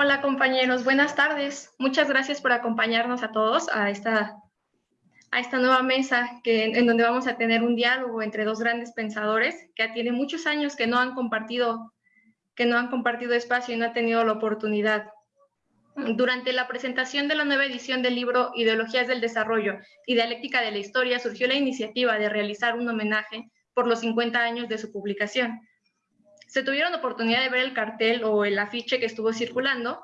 Hola compañeros, buenas tardes. Muchas gracias por acompañarnos a todos a esta, a esta nueva mesa que, en donde vamos a tener un diálogo entre dos grandes pensadores que tiene muchos años que no han compartido que no han compartido espacio y no han tenido la oportunidad. Durante la presentación de la nueva edición del libro Ideologías del Desarrollo y Dialéctica de la Historia surgió la iniciativa de realizar un homenaje por los 50 años de su publicación. Se tuvieron oportunidad de ver el cartel o el afiche que estuvo circulando.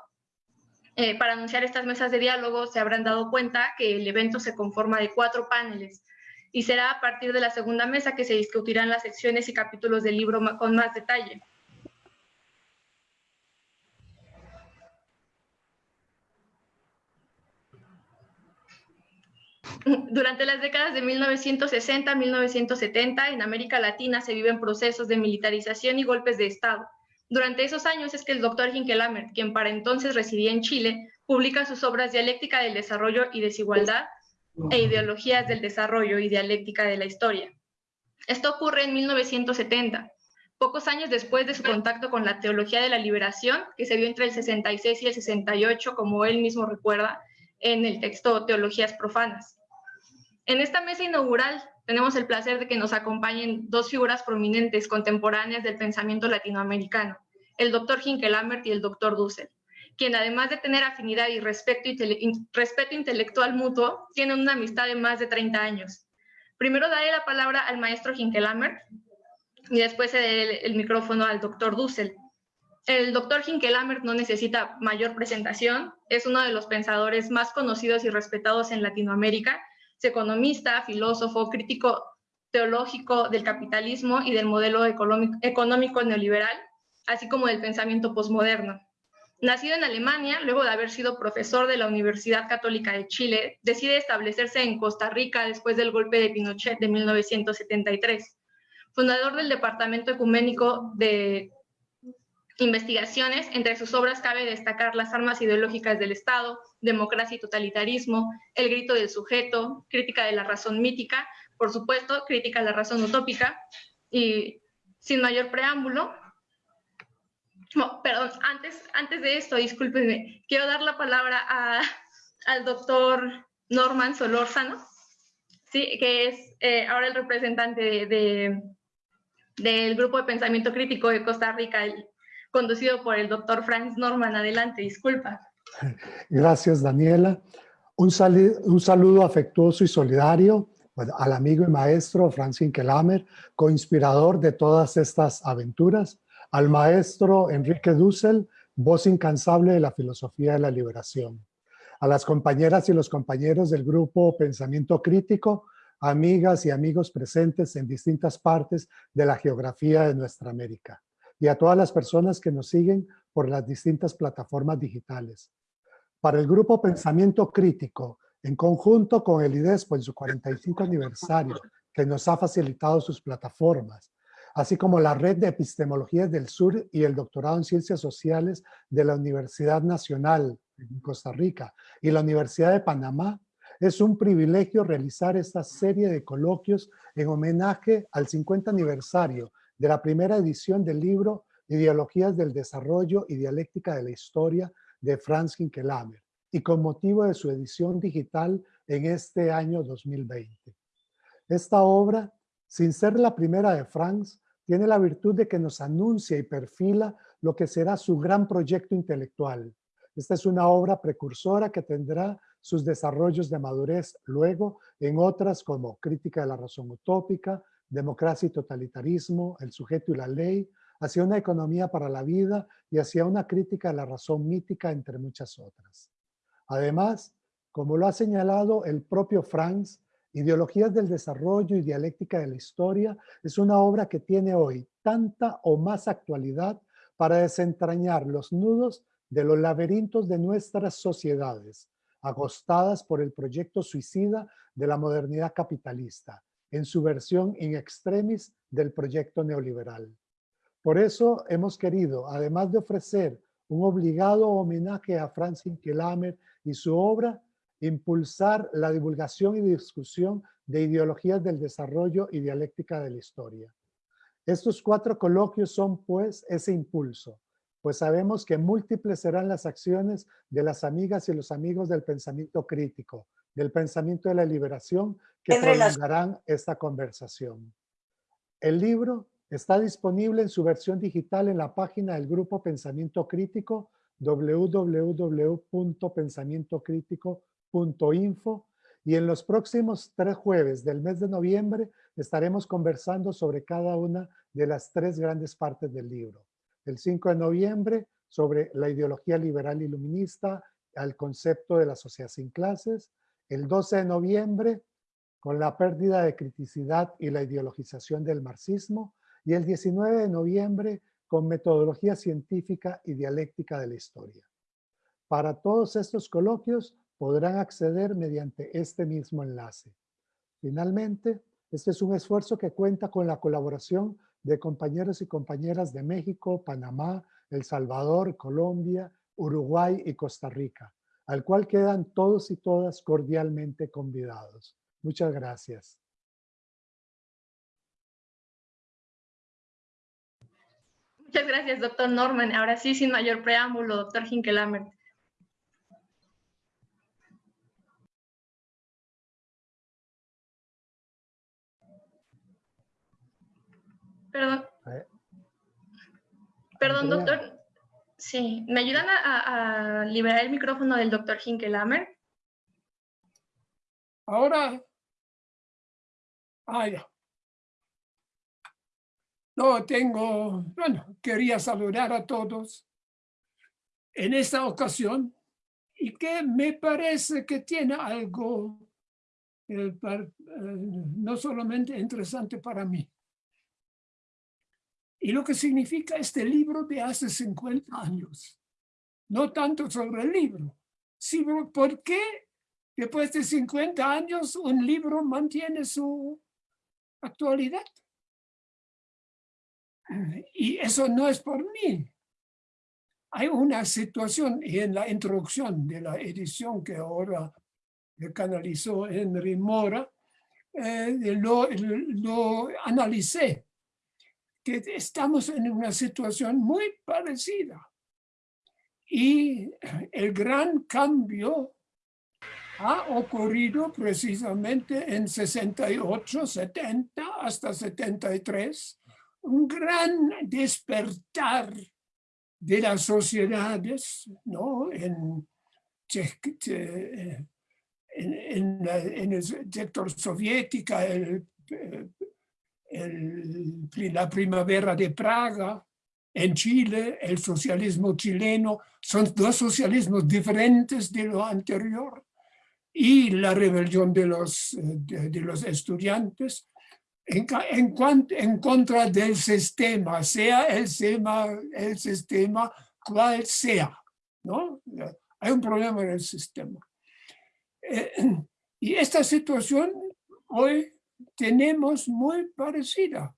Eh, para anunciar estas mesas de diálogo se habrán dado cuenta que el evento se conforma de cuatro paneles y será a partir de la segunda mesa que se discutirán las secciones y capítulos del libro con más detalle. Durante las décadas de 1960 a 1970, en América Latina se viven procesos de militarización y golpes de Estado. Durante esos años es que el doctor Hinkelamer, quien para entonces residía en Chile, publica sus obras Dialéctica del Desarrollo y Desigualdad e Ideologías del Desarrollo y Dialéctica de la Historia. Esto ocurre en 1970, pocos años después de su contacto con la teología de la liberación, que se vio entre el 66 y el 68, como él mismo recuerda, en el texto Teologías Profanas. En esta mesa inaugural tenemos el placer de que nos acompañen dos figuras prominentes contemporáneas del pensamiento latinoamericano, el doctor Hinkelammert y el doctor Dussel, quien además de tener afinidad y respeto, respeto intelectual mutuo, tienen una amistad de más de 30 años. Primero daré la palabra al maestro Hinkelammert y después el, el micrófono al doctor Dussel, el doctor Hinkelamer no necesita mayor presentación, es uno de los pensadores más conocidos y respetados en Latinoamérica, economista, filósofo, crítico teológico del capitalismo y del modelo económico neoliberal, así como del pensamiento posmoderno. Nacido en Alemania, luego de haber sido profesor de la Universidad Católica de Chile, decide establecerse en Costa Rica después del golpe de Pinochet de 1973. Fundador del Departamento Ecuménico de investigaciones. Entre sus obras cabe destacar Las armas ideológicas del Estado, Democracia y totalitarismo, El grito del sujeto, Crítica de la razón mítica, por supuesto, Crítica de la razón utópica. Y sin mayor preámbulo, perdón, antes, antes de esto, discúlpenme, quiero dar la palabra al doctor Norman Solórzano, ¿sí? que es eh, ahora el representante de, del Grupo de Pensamiento Crítico de Costa Rica, conducido por el doctor Franz Norman. Adelante, disculpa. Gracias, Daniela. Un, un saludo afectuoso y solidario al amigo y maestro Franz Hinkelamer, co-inspirador de todas estas aventuras, al maestro Enrique Dussel, voz incansable de la filosofía de la liberación, a las compañeras y los compañeros del grupo Pensamiento Crítico, amigas y amigos presentes en distintas partes de la geografía de nuestra América y a todas las personas que nos siguen por las distintas plataformas digitales. Para el grupo Pensamiento Crítico, en conjunto con el IDESPO en su 45 aniversario, que nos ha facilitado sus plataformas, así como la Red de Epistemologías del Sur y el Doctorado en Ciencias Sociales de la Universidad Nacional en Costa Rica y la Universidad de Panamá, es un privilegio realizar esta serie de coloquios en homenaje al 50 aniversario de la primera edición del libro Ideologías del Desarrollo y Dialéctica de la Historia de Franz Hinkelamer y con motivo de su edición digital en este año 2020. Esta obra, sin ser la primera de Franz, tiene la virtud de que nos anuncia y perfila lo que será su gran proyecto intelectual. Esta es una obra precursora que tendrá sus desarrollos de madurez luego en otras como Crítica de la Razón Utópica, democracia y totalitarismo, el sujeto y la ley, hacia una economía para la vida y hacia una crítica a la razón mítica, entre muchas otras. Además, como lo ha señalado el propio Franz, Ideologías del Desarrollo y Dialéctica de la Historia es una obra que tiene hoy tanta o más actualidad para desentrañar los nudos de los laberintos de nuestras sociedades, agostadas por el proyecto suicida de la modernidad capitalista, en su versión in extremis del proyecto neoliberal. Por eso hemos querido, además de ofrecer un obligado homenaje a Franz Hinkelamer y su obra, impulsar la divulgación y discusión de ideologías del desarrollo y dialéctica de la historia. Estos cuatro coloquios son, pues, ese impulso pues sabemos que múltiples serán las acciones de las amigas y los amigos del pensamiento crítico, del pensamiento de la liberación, que prolongarán esta conversación. El libro está disponible en su versión digital en la página del Grupo Pensamiento Crítico www.pensamientocrítico.info y en los próximos tres jueves del mes de noviembre estaremos conversando sobre cada una de las tres grandes partes del libro. El 5 de noviembre sobre la ideología liberal iluminista al concepto de la sociedad sin clases. El 12 de noviembre con la pérdida de criticidad y la ideologización del marxismo. Y el 19 de noviembre con metodología científica y dialéctica de la historia. Para todos estos coloquios podrán acceder mediante este mismo enlace. Finalmente, este es un esfuerzo que cuenta con la colaboración de compañeros y compañeras de México, Panamá, El Salvador, Colombia, Uruguay y Costa Rica, al cual quedan todos y todas cordialmente convidados. Muchas gracias. Muchas gracias, doctor Norman. Ahora sí, sin mayor preámbulo, doctor Hinkelamer. Perdón. Eh. Perdón, doctor. Sí, ¿me ayudan a, liberar el micrófono del doctor Hinkelamer? Ahora. Ah, ya. No, tengo, bueno, quería saludar a todos en esta ocasión y que me parece que tiene algo eh, eh, no solamente interesante para mí, y lo que significa este libro de hace 50 años. No tanto sobre el libro, sino por qué después de 50 años un libro mantiene su actualidad. Y eso no es por mí. Hay una situación y en la introducción de la edición que ahora canalizó Henry Mora, eh, lo analicé que estamos en una situación muy parecida. Y el gran cambio ha ocurrido precisamente en 68, 70 hasta 73, un gran despertar de las sociedades ¿no? en, en, en el sector soviética, el la primavera de Praga, en Chile, el socialismo chileno, son dos socialismos diferentes de lo anterior, y la rebelión de los, de, los estudiantes en, en, en, contra del sistema, sea el sistema, el sistema cual sea. ¿no? Hay un problema en el sistema. Eh, y esta situación hoy tenemos muy parecida.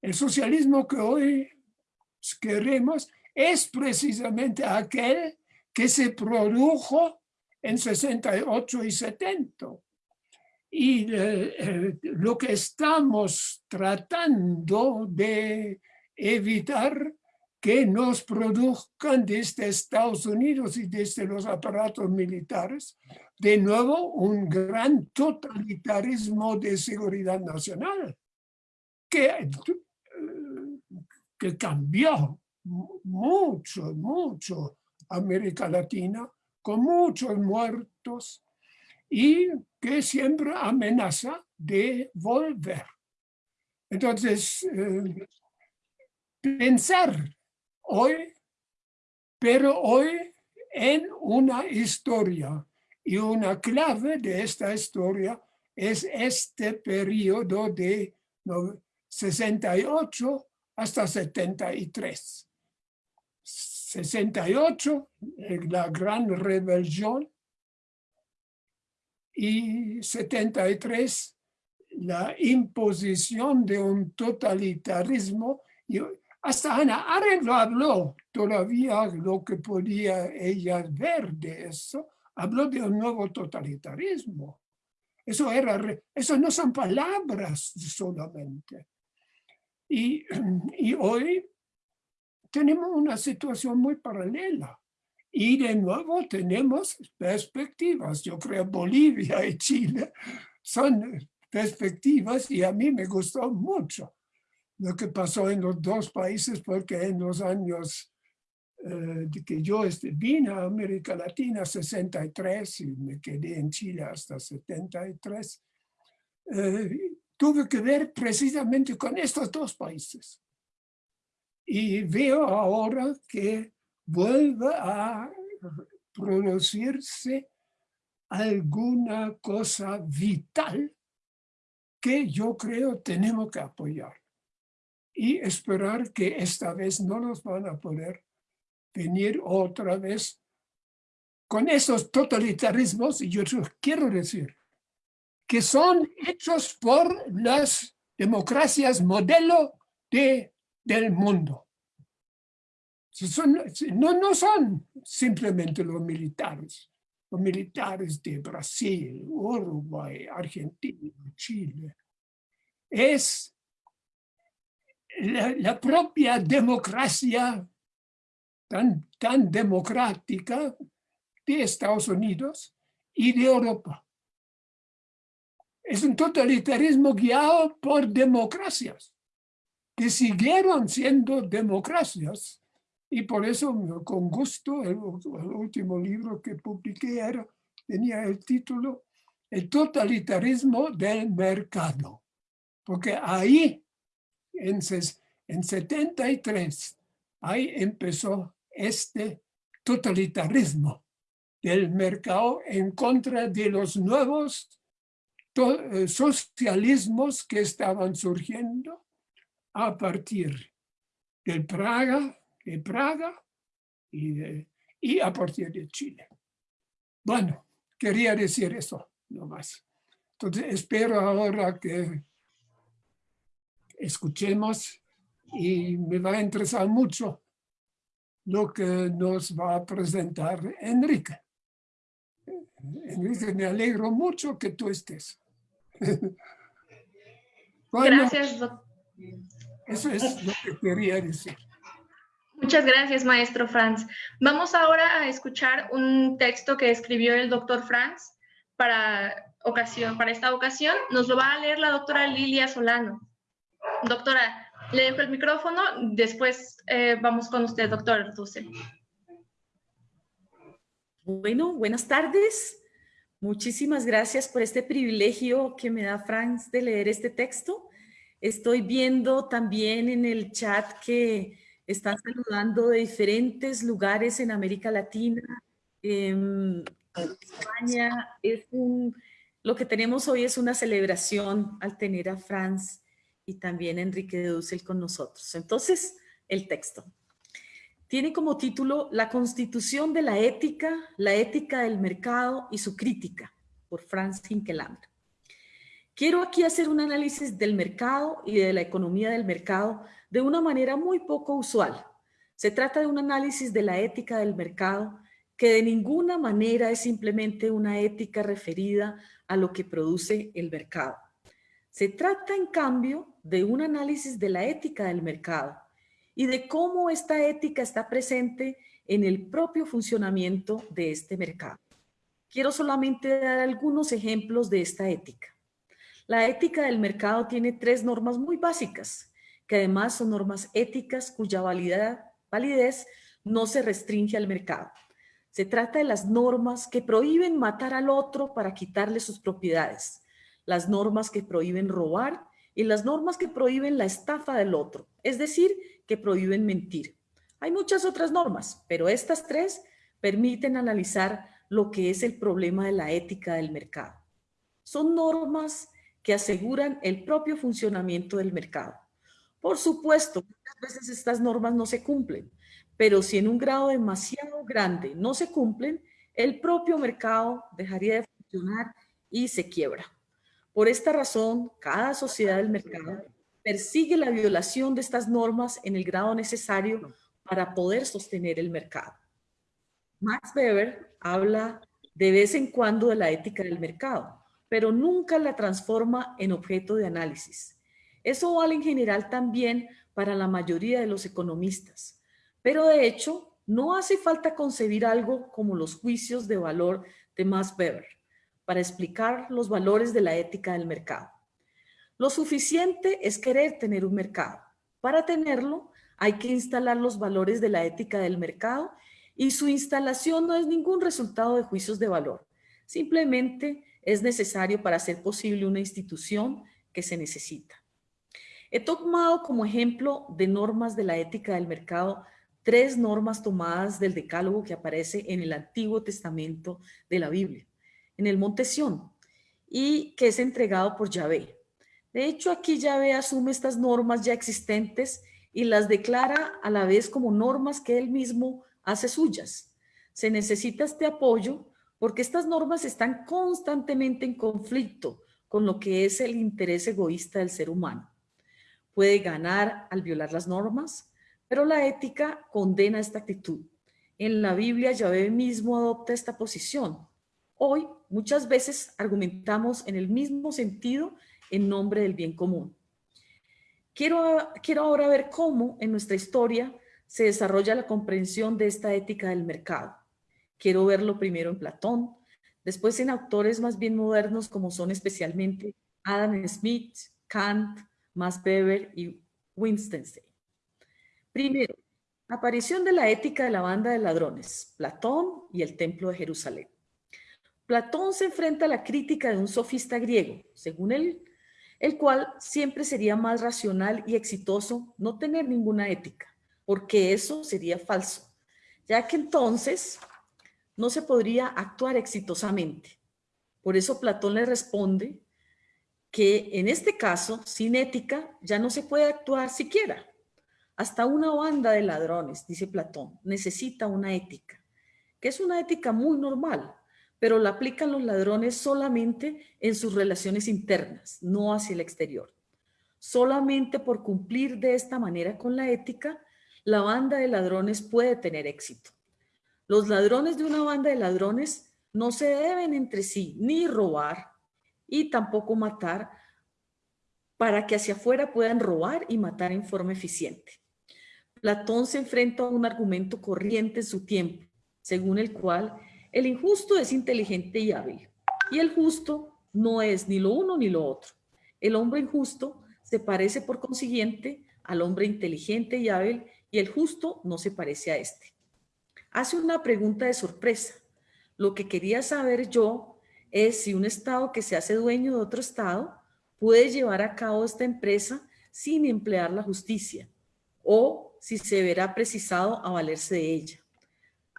El socialismo que hoy queremos es precisamente aquel que se produjo en 68 y 70. Y eh, eh, lo que estamos tratando de evitar que nos produzcan desde Estados Unidos y desde los aparatos militares de nuevo un gran totalitarismo de seguridad nacional que, eh, que cambió mucho, mucho América Latina con muchos muertos y que siempre amenaza de volver. Entonces, eh, pensar hoy, pero hoy en una historia y una clave de esta historia es este periodo de 68 hasta 73. 68, la gran rebelión, y 73, la imposición de un totalitarismo. Y hasta Ana Arendt habló todavía lo que podía ella ver de eso, habló de un nuevo totalitarismo. Eso, era, eso no son palabras solamente. Y, y hoy tenemos una situación muy paralela. Y de nuevo tenemos perspectivas. Yo creo Bolivia y Chile son perspectivas y a mí me gustó mucho lo que pasó en los dos países porque en los años de que yo este, vine a América Latina 63 y me quedé en Chile hasta 73, eh, tuve que ver precisamente con estos dos países. Y veo ahora que vuelve a producirse alguna cosa vital que yo creo tenemos que apoyar y esperar que esta vez no nos van a poder venir otra vez con esos totalitarismos, y yo quiero decir, que son hechos por las democracias modelo de, del mundo. No, no son simplemente los militares, los militares de Brasil, Uruguay, Argentina, Chile. Es la propia democracia tan, tan democrática de Estados Unidos y de Europa. Es un totalitarismo guiado por democracias que siguieron siendo democracias y por eso con gusto el, último libro que publiqué era, tenía el título El totalitarismo del mercado. Porque ahí, en, en 73, ahí empezó este totalitarismo del mercado en contra de los nuevos eh, socialismos que estaban surgiendo a partir del Praga, de Praga y, y a partir de Chile. Bueno, quería decir eso nomás. Entonces espero ahora que escuchemos y me va a interesar mucho lo que nos va a presentar Enrique. Enrique, me alegro mucho que tú estés. gracias, doctor. Eso es lo que quería decir. Muchas gracias, maestro Franz. Vamos ahora a escuchar un texto que escribió el doctor Franz para, ocasión, para esta ocasión. Nos lo va a leer la doctora Lilia Solano. Doctora, le dejo el micrófono, después eh, vamos con usted, doctor Dussel. Bueno, buenas tardes. Muchísimas gracias por este privilegio que me da Franz de leer este texto. Estoy viendo también en el chat que están saludando de diferentes lugares en América Latina, en España. Es un, lo que tenemos hoy es una celebración al tener a Franz y también Enrique de Dussel con nosotros. Entonces, el texto. Tiene como título La Constitución de la Ética, la Ética del Mercado y su Crítica, por Franz Hinkelammer. Quiero aquí hacer un análisis del mercado y de la economía del mercado de una manera muy poco usual. Se trata de un análisis de la ética del mercado que de ninguna manera es simplemente una ética referida a lo que produce el mercado. Se trata, en cambio, de un análisis de la ética del mercado y de cómo esta ética está presente en el propio funcionamiento de este mercado. Quiero solamente dar algunos ejemplos de esta ética. La ética del mercado tiene tres normas muy básicas, que además son normas éticas cuya validez no se restringe al mercado. Se trata de las normas que prohíben matar al otro para quitarle sus propiedades, las normas que prohíben robar y las normas que prohíben la estafa del otro, es decir, que prohíben mentir. Hay muchas otras normas, pero estas tres permiten analizar lo que es el problema de la ética del mercado. Son normas que aseguran el propio funcionamiento del mercado. Por supuesto, muchas veces estas normas no se cumplen, pero si en un grado demasiado grande no se cumplen, el propio mercado dejaría de funcionar y se quiebra. Por esta razón, cada sociedad del mercado persigue la violación de estas normas en el grado necesario para poder sostener el mercado. Max Weber habla de vez en cuando de la ética del mercado, pero nunca la transforma en objeto de análisis. Eso vale en general también para la mayoría de los economistas. Pero de hecho, no hace falta concebir algo como los juicios de valor de Max Weber para explicar los valores de la ética del mercado. Lo suficiente es querer tener un mercado. Para tenerlo, hay que instalar los valores de la ética del mercado y su instalación no es ningún resultado de juicios de valor. Simplemente es necesario para hacer posible una institución que se necesita. He tomado como ejemplo de normas de la ética del mercado tres normas tomadas del decálogo que aparece en el Antiguo Testamento de la Biblia, en el Monte Sión, y que es entregado por Yahvé. De hecho, aquí Yahvé asume estas normas ya existentes y las declara a la vez como normas que él mismo hace suyas. Se necesita este apoyo porque estas normas están constantemente en conflicto con lo que es el interés egoísta del ser humano. Puede ganar al violar las normas, pero la ética condena esta actitud. En la Biblia Yahvé mismo adopta esta posición. Hoy muchas veces argumentamos en el mismo sentido en nombre del bien común. Quiero, quiero ahora ver cómo en nuestra historia se desarrolla la comprensión de esta ética del mercado. Quiero verlo primero en Platón, después en autores más bien modernos como son especialmente Adam Smith, Kant, Max Weber y Wittgenstein. Primero, aparición de la ética de la banda de ladrones, Platón y el Templo de Jerusalén. Platón se enfrenta a la crítica de un sofista griego, según él, el cual siempre sería más racional y exitoso no tener ninguna ética porque eso sería falso, ya que entonces no se podría actuar exitosamente. Por eso Platón le responde que en este caso, sin ética, ya no se puede actuar siquiera. Hasta una banda de ladrones, dice Platón, necesita una ética, que es una ética muy normal, pero la aplican los ladrones solamente en sus relaciones internas, no hacia el exterior. Solamente por cumplir de esta manera con la ética, la banda de ladrones puede tener éxito. Los ladrones de una banda de ladrones no se deben entre sí ni robar y tampoco matar para que hacia afuera puedan robar y matar en forma eficiente. Platón se enfrenta a un argumento corriente en su tiempo, según el cual el injusto es inteligente y hábil, y el justo no es ni lo uno ni lo otro. El hombre injusto se parece por consiguiente al hombre inteligente y hábil y el justo no se parece a este. Hace una pregunta de sorpresa. Lo que quería saber yo es si un Estado que se hace dueño de otro Estado puede llevar a cabo esta empresa sin emplear la justicia o si se verá precisado a valerse de ella.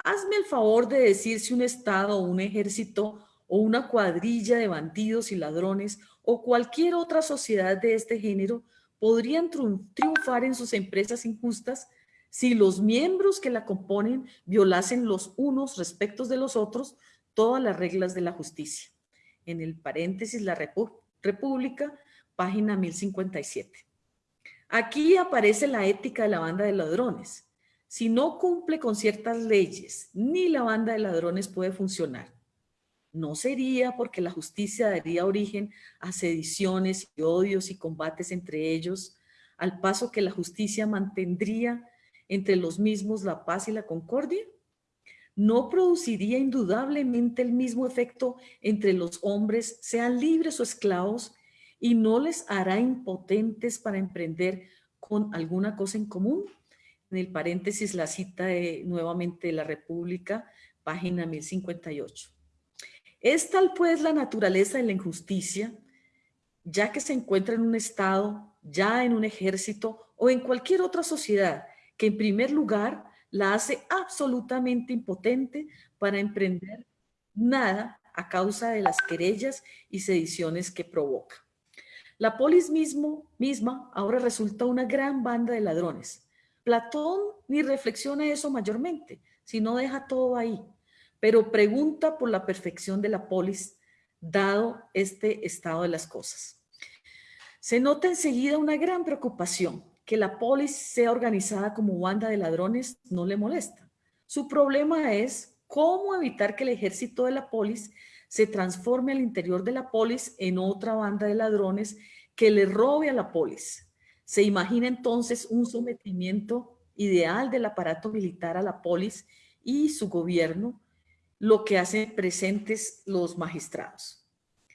Hazme el favor de decir si un Estado o un ejército o una cuadrilla de bandidos y ladrones o cualquier otra sociedad de este género podrían triunfar en sus empresas injustas si los miembros que la componen violasen los unos respecto de los otros todas las reglas de la justicia. En el paréntesis La República, página 1057. Aquí aparece la ética de la banda de ladrones. Si no cumple con ciertas leyes, ni la banda de ladrones puede funcionar. No sería porque la justicia daría origen a sediciones y odios y combates entre ellos, al paso que la justicia mantendría entre los mismos la paz y la concordia? ¿No produciría indudablemente el mismo efecto entre los hombres, sean libres o esclavos, y no les hará impotentes para emprender con alguna cosa en común? En el paréntesis la cita de, nuevamente de la República, página 1058. Es tal pues la naturaleza de la injusticia, ya que se encuentra en un Estado, ya en un ejército o en cualquier otra sociedad que en primer lugar la hace absolutamente impotente para emprender nada a causa de las querellas y sediciones que provoca. La polis mismo, misma ahora resulta una gran banda de ladrones. Platón ni reflexiona eso mayormente, sino deja todo ahí, pero pregunta por la perfección de la polis, dado este estado de las cosas. Se nota enseguida una gran preocupación que la polis sea organizada como banda de ladrones no le molesta. Su problema es cómo evitar que el ejército de la polis se transforme al interior de la polis en otra banda de ladrones que le robe a la polis. Se imagina entonces un sometimiento ideal del aparato militar a la polis y su gobierno, lo que hacen presentes los magistrados.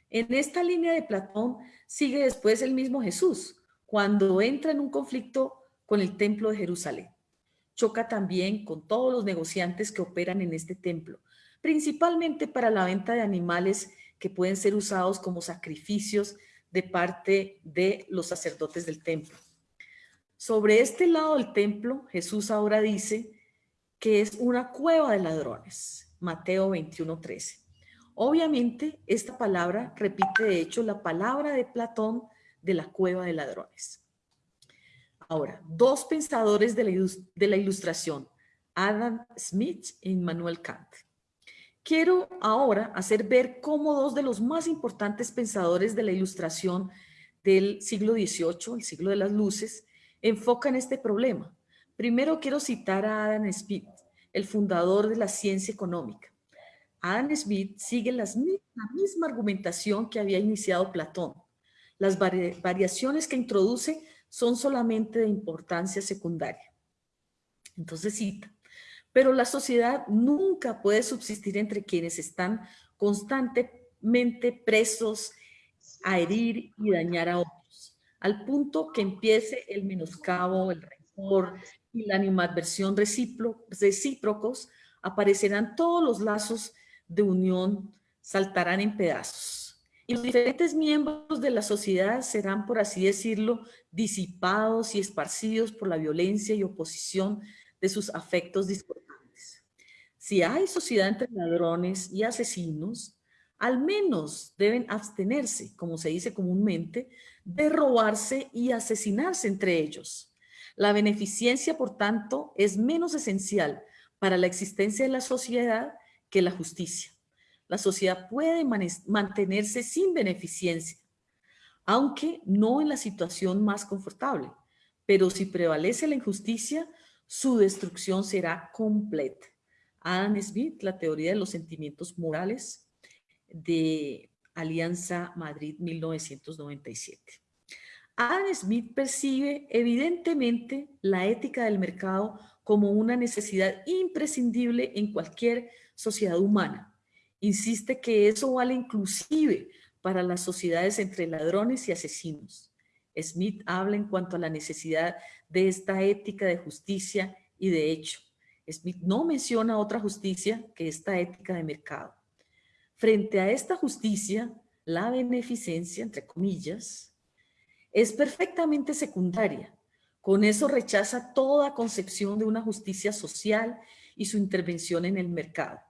En esta línea de Platón sigue después el mismo Jesús, cuando entra en un conflicto con el templo de Jerusalén. Choca también con todos los negociantes que operan en este templo, principalmente para la venta de animales que pueden ser usados como sacrificios de parte de los sacerdotes del templo. Sobre este lado del templo, Jesús ahora dice que es una cueva de ladrones. Mateo 21:13. Obviamente, esta palabra repite de hecho la palabra de Platón de la cueva de ladrones. Ahora, dos pensadores de la, de la ilustración, Adam Smith y Immanuel Kant. Quiero ahora hacer ver cómo dos de los más importantes pensadores de la ilustración del siglo XVIII, el siglo de las luces, enfocan este problema. Primero quiero citar a Adam Smith, el fundador de la ciencia económica. Adam Smith sigue la misma argumentación que había iniciado Platón. Las variaciones que introduce son solamente de importancia secundaria. Entonces cita, pero la sociedad nunca puede subsistir entre quienes están constantemente presos a herir y dañar a otros, al punto que empiece el menoscabo, el rencor y la animadversión recíprocos, aparecerán todos los lazos de unión, saltarán en pedazos. Y los diferentes miembros de la sociedad serán, por así decirlo, disipados y esparcidos por la violencia y oposición de sus afectos discordantes. Si hay sociedad entre ladrones y asesinos, al menos deben abstenerse, como se dice comúnmente, de robarse y asesinarse entre ellos. La beneficencia, por tanto, es menos esencial para la existencia de la sociedad que la justicia. La sociedad puede mantenerse sin beneficencia, aunque no en la situación más confortable, pero si prevalece la injusticia, su destrucción será completa. Adam Smith, la teoría de los sentimientos morales de Alianza Madrid 1997. Adam Smith percibe evidentemente la ética del mercado como una necesidad imprescindible en cualquier sociedad humana. Insiste que eso vale inclusive para las sociedades entre ladrones y asesinos. Smith habla en cuanto a la necesidad de esta ética de justicia y de hecho. Smith no menciona otra justicia que esta ética de mercado. Frente a esta justicia, la beneficencia, entre comillas, es perfectamente secundaria. Con eso rechaza toda concepción de una justicia social y su intervención en el mercado.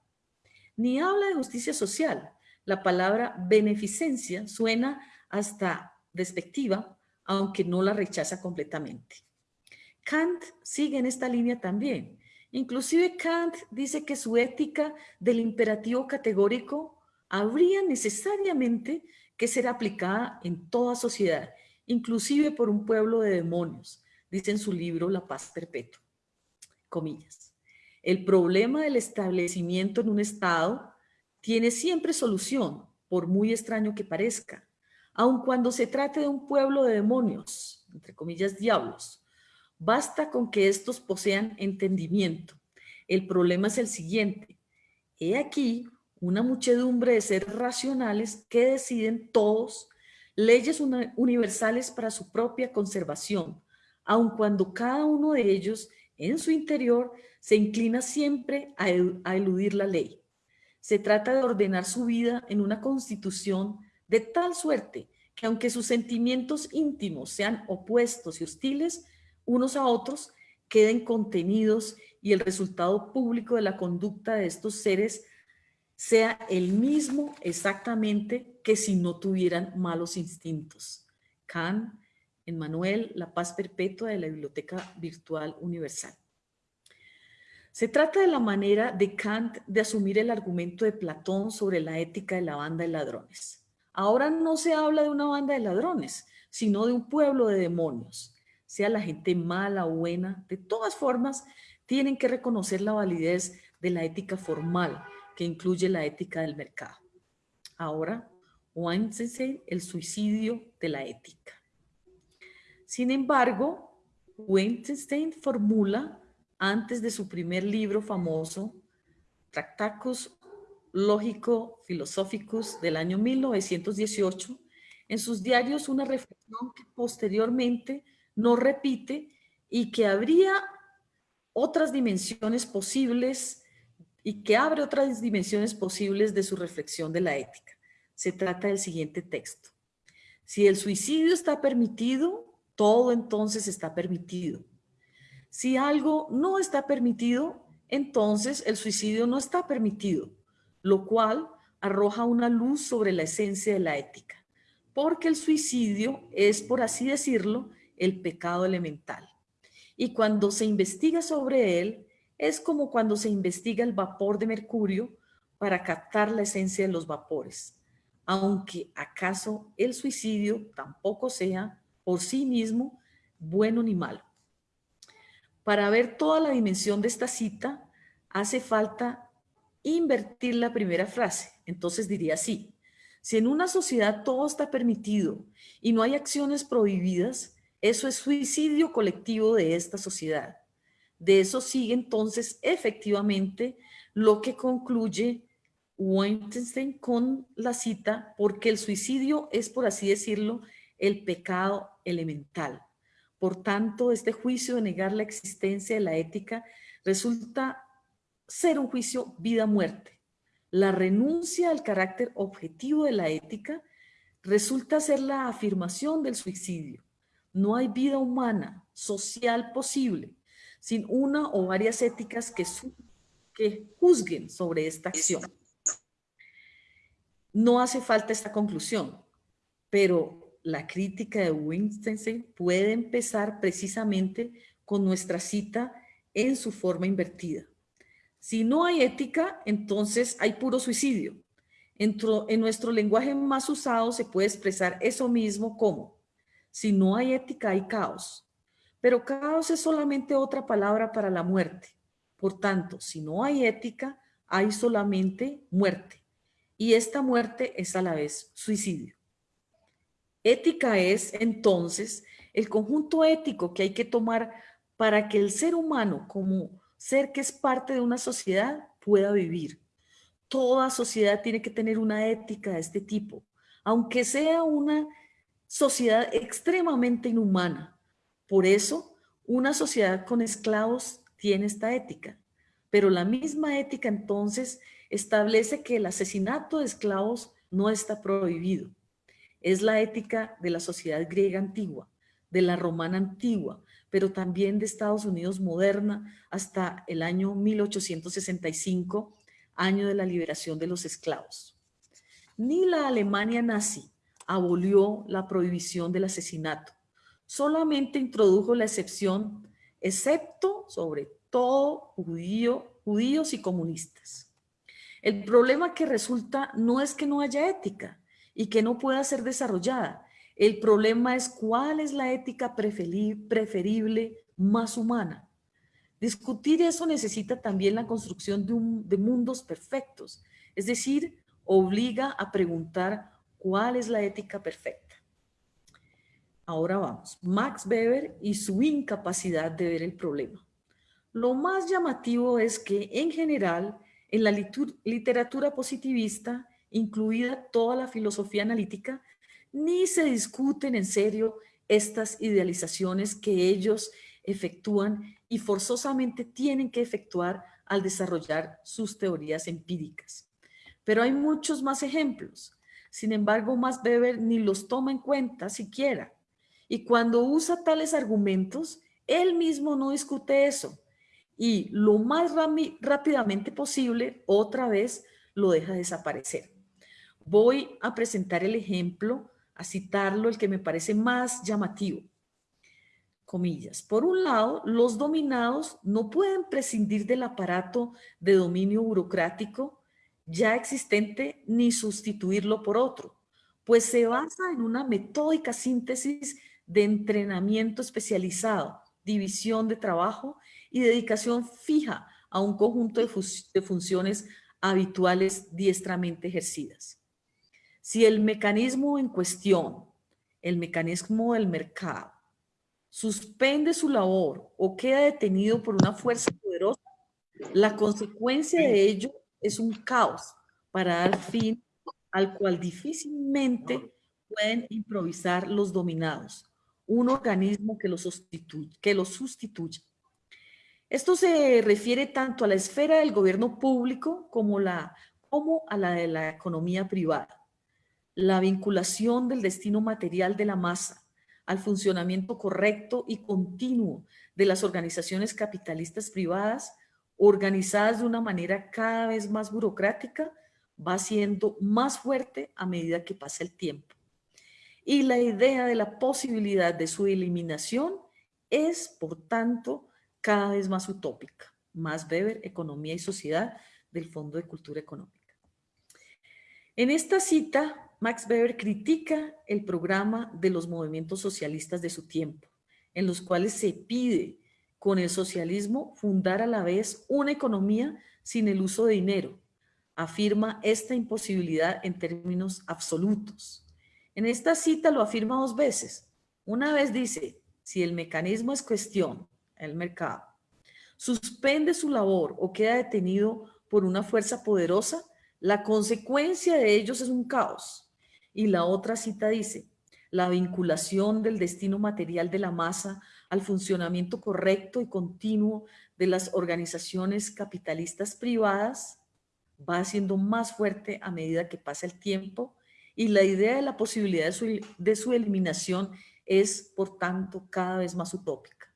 Ni habla de justicia social. La palabra beneficencia suena hasta despectiva, aunque no la rechaza completamente. Kant sigue en esta línea también. Inclusive Kant dice que su ética del imperativo categórico habría necesariamente que ser aplicada en toda sociedad, inclusive por un pueblo de demonios, dice en su libro La paz perpetua. Comillas. El problema del establecimiento en un estado tiene siempre solución, por muy extraño que parezca, aun cuando se trate de un pueblo de demonios, entre comillas diablos. Basta con que estos posean entendimiento. El problema es el siguiente. He aquí una muchedumbre de seres racionales que deciden todos leyes universales para su propia conservación, aun cuando cada uno de ellos en su interior se inclina siempre a, a eludir la ley. Se trata de ordenar su vida en una constitución de tal suerte que aunque sus sentimientos íntimos sean opuestos y hostiles unos a otros, queden contenidos y el resultado público de la conducta de estos seres sea el mismo exactamente que si no tuvieran malos instintos. Kant, Manuel La Paz Perpetua de la Biblioteca Virtual Universal. Se trata de la manera de Kant de asumir el argumento de Platón sobre la ética de la banda de ladrones. Ahora no se habla de una banda de ladrones, sino de un pueblo de demonios. Sea la gente mala o buena, de todas formas, tienen que reconocer la validez de la ética formal, que incluye la ética del mercado. Ahora, Weinstein, el suicidio de la ética. Sin embargo, Wittgenstein formula antes de su primer libro famoso, Tractacus Lógico Philosophicus del año 1918, en sus diarios una reflexión que posteriormente no repite y que habría otras dimensiones posibles y que abre otras dimensiones posibles de su reflexión de la ética. Se trata del siguiente texto. Si el suicidio está permitido, todo entonces está permitido. Si algo no está permitido, entonces el suicidio no está permitido, lo cual arroja una luz sobre la esencia de la ética, porque el suicidio es, por así decirlo, el pecado elemental. Y cuando se investiga sobre él, es como cuando se investiga el vapor de mercurio para captar la esencia de los vapores, aunque acaso el suicidio tampoco sea por sí mismo bueno ni malo. Para ver toda la dimensión de esta cita, hace falta invertir la primera frase. Entonces diría así, si en una sociedad todo está permitido y no hay acciones prohibidas, eso es suicidio colectivo de esta sociedad. De eso sigue entonces efectivamente lo que concluye Wittgenstein con la cita, porque el suicidio es, por así decirlo, el pecado elemental. Por tanto, este juicio de negar la existencia de la ética resulta ser un juicio vida-muerte. La renuncia al carácter objetivo de la ética resulta ser la afirmación del suicidio. No hay vida humana, social posible, sin una o varias éticas que, juzguen sobre esta acción. No hace falta esta conclusión, pero la crítica de Wittgenstein puede empezar precisamente con nuestra cita en su forma invertida. Si no hay ética, entonces hay puro suicidio. En, nuestro lenguaje más usado se puede expresar eso mismo como, si no hay ética hay caos. Pero caos es solamente otra palabra para la muerte. Por tanto, si no hay ética, hay solamente muerte. Y esta muerte es a la vez suicidio. Ética es, entonces, el conjunto ético que hay que tomar para que el ser humano, como ser que es parte de una sociedad, pueda vivir. Toda sociedad tiene que tener una ética de este tipo, aunque sea una sociedad extremadamente inhumana. Por eso, una sociedad con esclavos tiene esta ética. Pero la misma ética entonces establece que el asesinato de esclavos no está prohibido. Es la ética de la sociedad griega antigua, de la romana antigua, pero también de Estados Unidos moderna hasta el año 1865, año de la liberación de los esclavos. Ni la Alemania nazi abolió la prohibición del asesinato, solamente introdujo la excepción, excepto sobre todo judío, judíos y comunistas. El problema que resulta no es que no haya ética, y que no pueda ser desarrollada. El problema es cuál es la ética preferible más humana. Discutir eso necesita también la construcción de, mundos perfectos, es decir, obliga a preguntar cuál es la ética perfecta. Ahora vamos, Max Weber y su incapacidad de ver el problema. Lo más llamativo es que, en general, en la literatura positivista, incluida toda la filosofía analítica, ni se discuten en serio estas idealizaciones que ellos efectúan y forzosamente tienen que efectuar al desarrollar sus teorías empíricas. Pero hay muchos más ejemplos. Sin embargo, Max Weber ni los toma en cuenta siquiera. Y cuando usa tales argumentos, él mismo no discute eso. Y lo más rápidamente posible, otra vez, lo deja desaparecer. Voy a presentar el ejemplo, a citarlo, el que me parece más llamativo. Comillas. Por un lado, los dominados no pueden prescindir del aparato de dominio burocrático ya existente ni sustituirlo por otro, pues se basa en una metódica síntesis de entrenamiento especializado, división de trabajo y dedicación fija a un conjunto de, de funciones habituales diestramente ejercidas. Si el mecanismo en cuestión, el mecanismo del mercado, suspende su labor o queda detenido por una fuerza poderosa, la consecuencia de ello es un caos para dar fin al cual difícilmente pueden improvisar los dominados, un organismo que los sustituye. Esto se refiere tanto a la esfera del gobierno público como a la de la economía privada. La vinculación del destino material de la masa al funcionamiento correcto y continuo de las organizaciones capitalistas privadas organizadas de una manera cada vez más burocrática va siendo más fuerte a medida que pasa el tiempo. Y la idea de la posibilidad de su eliminación es, por tanto, cada vez más utópica. Más Weber, Economía y Sociedad, del Fondo de Cultura Económica. En esta cita, Max Weber critica el programa de los movimientos socialistas de su tiempo, en los cuales se pide con el socialismo fundar a la vez una economía sin el uso de dinero, afirma esta imposibilidad en términos absolutos. En esta cita lo afirma dos veces. Una vez dice, si el mecanismo es cuestión, el mercado, suspende su labor o queda detenido por una fuerza poderosa, la consecuencia de ellos es un caos. Y la otra cita dice, la vinculación del destino material de la masa al funcionamiento correcto y continuo de las organizaciones capitalistas privadas va siendo más fuerte a medida que pasa el tiempo y la idea de la posibilidad de su, de su eliminación es, por tanto, cada vez más utópica.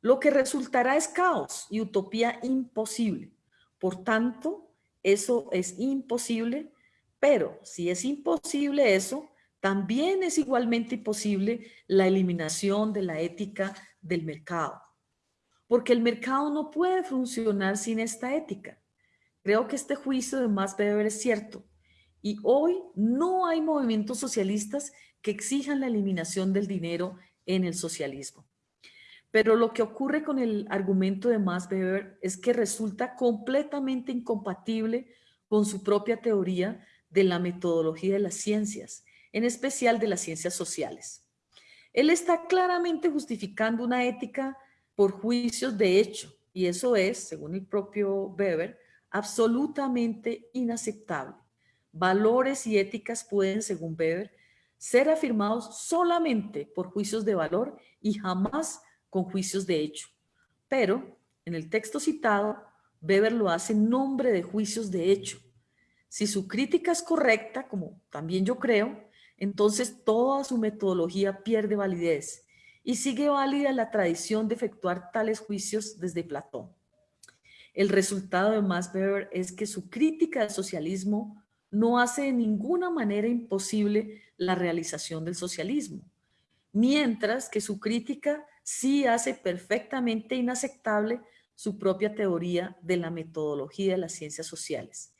Lo que resultará es caos y utopía imposible. Por tanto, eso es imposible, pero si es imposible eso, también es igualmente imposible la eliminación de la ética del mercado, porque el mercado no puede funcionar sin esta ética. Creo que este juicio de Max Weber es cierto. Y hoy no hay movimientos socialistas que exijan la eliminación del dinero en el socialismo. Pero lo que ocurre con el argumento de Max Weber es que resulta completamente incompatible con su propia teoría de la metodología de las ciencias, en especial de las ciencias sociales. Él está claramente justificando una ética por juicios de hecho, y eso es, según el propio Weber, absolutamente inaceptable. Valores y éticas pueden, según Weber, ser afirmados solamente por juicios de valor y jamás con juicios de hecho. Pero, en el texto citado, Weber lo hace en nombre de juicios de hecho. Si su crítica es correcta, como también yo creo, entonces toda su metodología pierde validez y sigue válida la tradición de efectuar tales juicios desde Platón. El resultado de Max Weber es que su crítica del socialismo no hace de ninguna manera imposible la realización del socialismo, mientras que su crítica sí hace perfectamente inaceptable su propia teoría de la metodología de las ciencias sociales.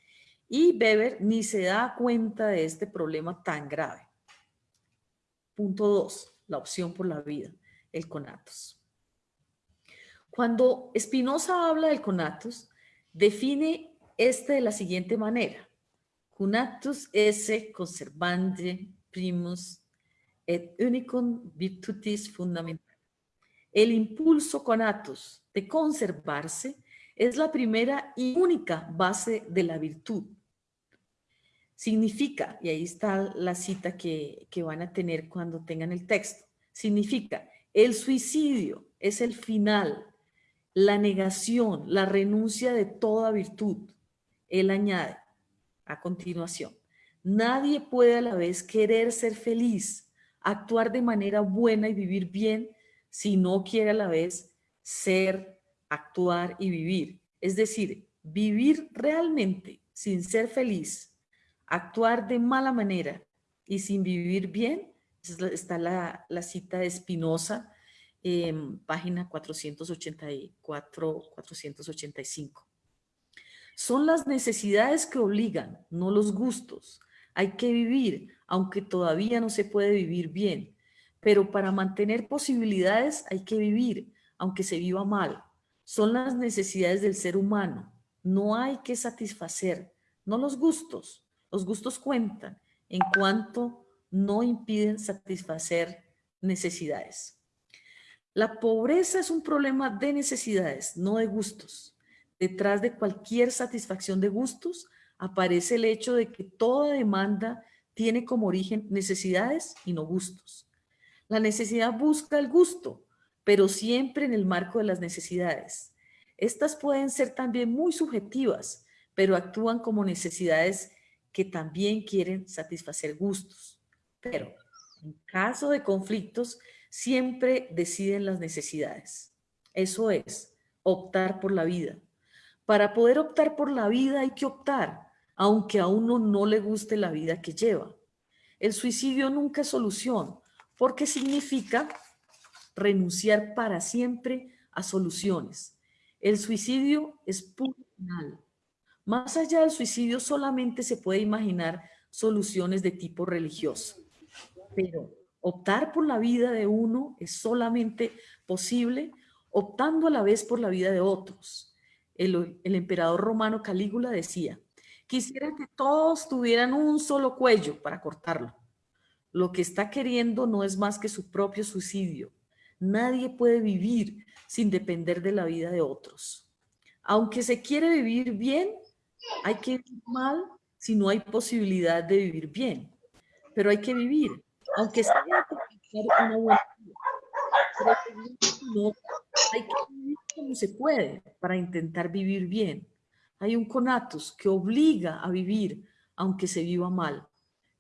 Y Weber ni se da cuenta de este problema tan grave. Punto 2. La opción por la vida, el conatos. Cuando Spinoza habla del conatus, define este de la siguiente manera. Conatus esse conservande primus et unicum virtutis fundamental. El impulso conatus de conservarse es la primera y única base de la virtud. Significa, y ahí está la cita que, que van a tener cuando tengan el texto, significa el suicidio es el final la negación, la renuncia de toda virtud. Él añade a continuación, nadie puede a la vez querer ser feliz, actuar de manera buena y vivir bien si no quiere a la vez ser, actuar y vivir. Es decir, vivir realmente sin ser feliz, actuar de mala manera y sin vivir bien, está la, cita de Spinoza, página 484, 485. Son las necesidades que obligan, no los gustos. Hay que vivir, aunque todavía no se puede vivir bien. Pero para mantener posibilidades hay que vivir, aunque se viva mal. Son las necesidades del ser humano. No hay que satisfacer, no los gustos. Los gustos cuentan en cuanto no impiden satisfacer necesidades. La pobreza es un problema de necesidades, no de gustos. Detrás de cualquier satisfacción de gustos aparece el hecho de que toda demanda tiene como origen necesidades y no gustos. La necesidad busca el gusto, pero siempre en el marco de las necesidades. Estas pueden ser también muy subjetivas, pero actúan como necesidades que también quieren satisfacer gustos. Pero en caso de conflictos, siempre deciden las necesidades. Eso es, optar por la vida. Para poder optar por la vida hay que optar, aunque a uno no le guste la vida que lleva. El suicidio nunca es solución, porque significa renunciar para siempre a soluciones. El suicidio es puro final. Más allá del suicidio solamente se puede imaginar soluciones de tipo religioso. Pero optar por la vida de uno es solamente posible optando a la vez por la vida de otros. El, el emperador romano Calígula decía, quisiera que todos tuvieran un solo cuello para cortarlo. Lo que está queriendo no es más que su propio suicidio. Nadie puede vivir sin depender de la vida de otros. Aunque se quiere vivir bien, hay que vivir mal si no hay posibilidad de vivir bien. Pero hay que vivir, aunque sea como se puede para intentar vivir bien. Hay un conatus que obliga a vivir aunque se viva mal.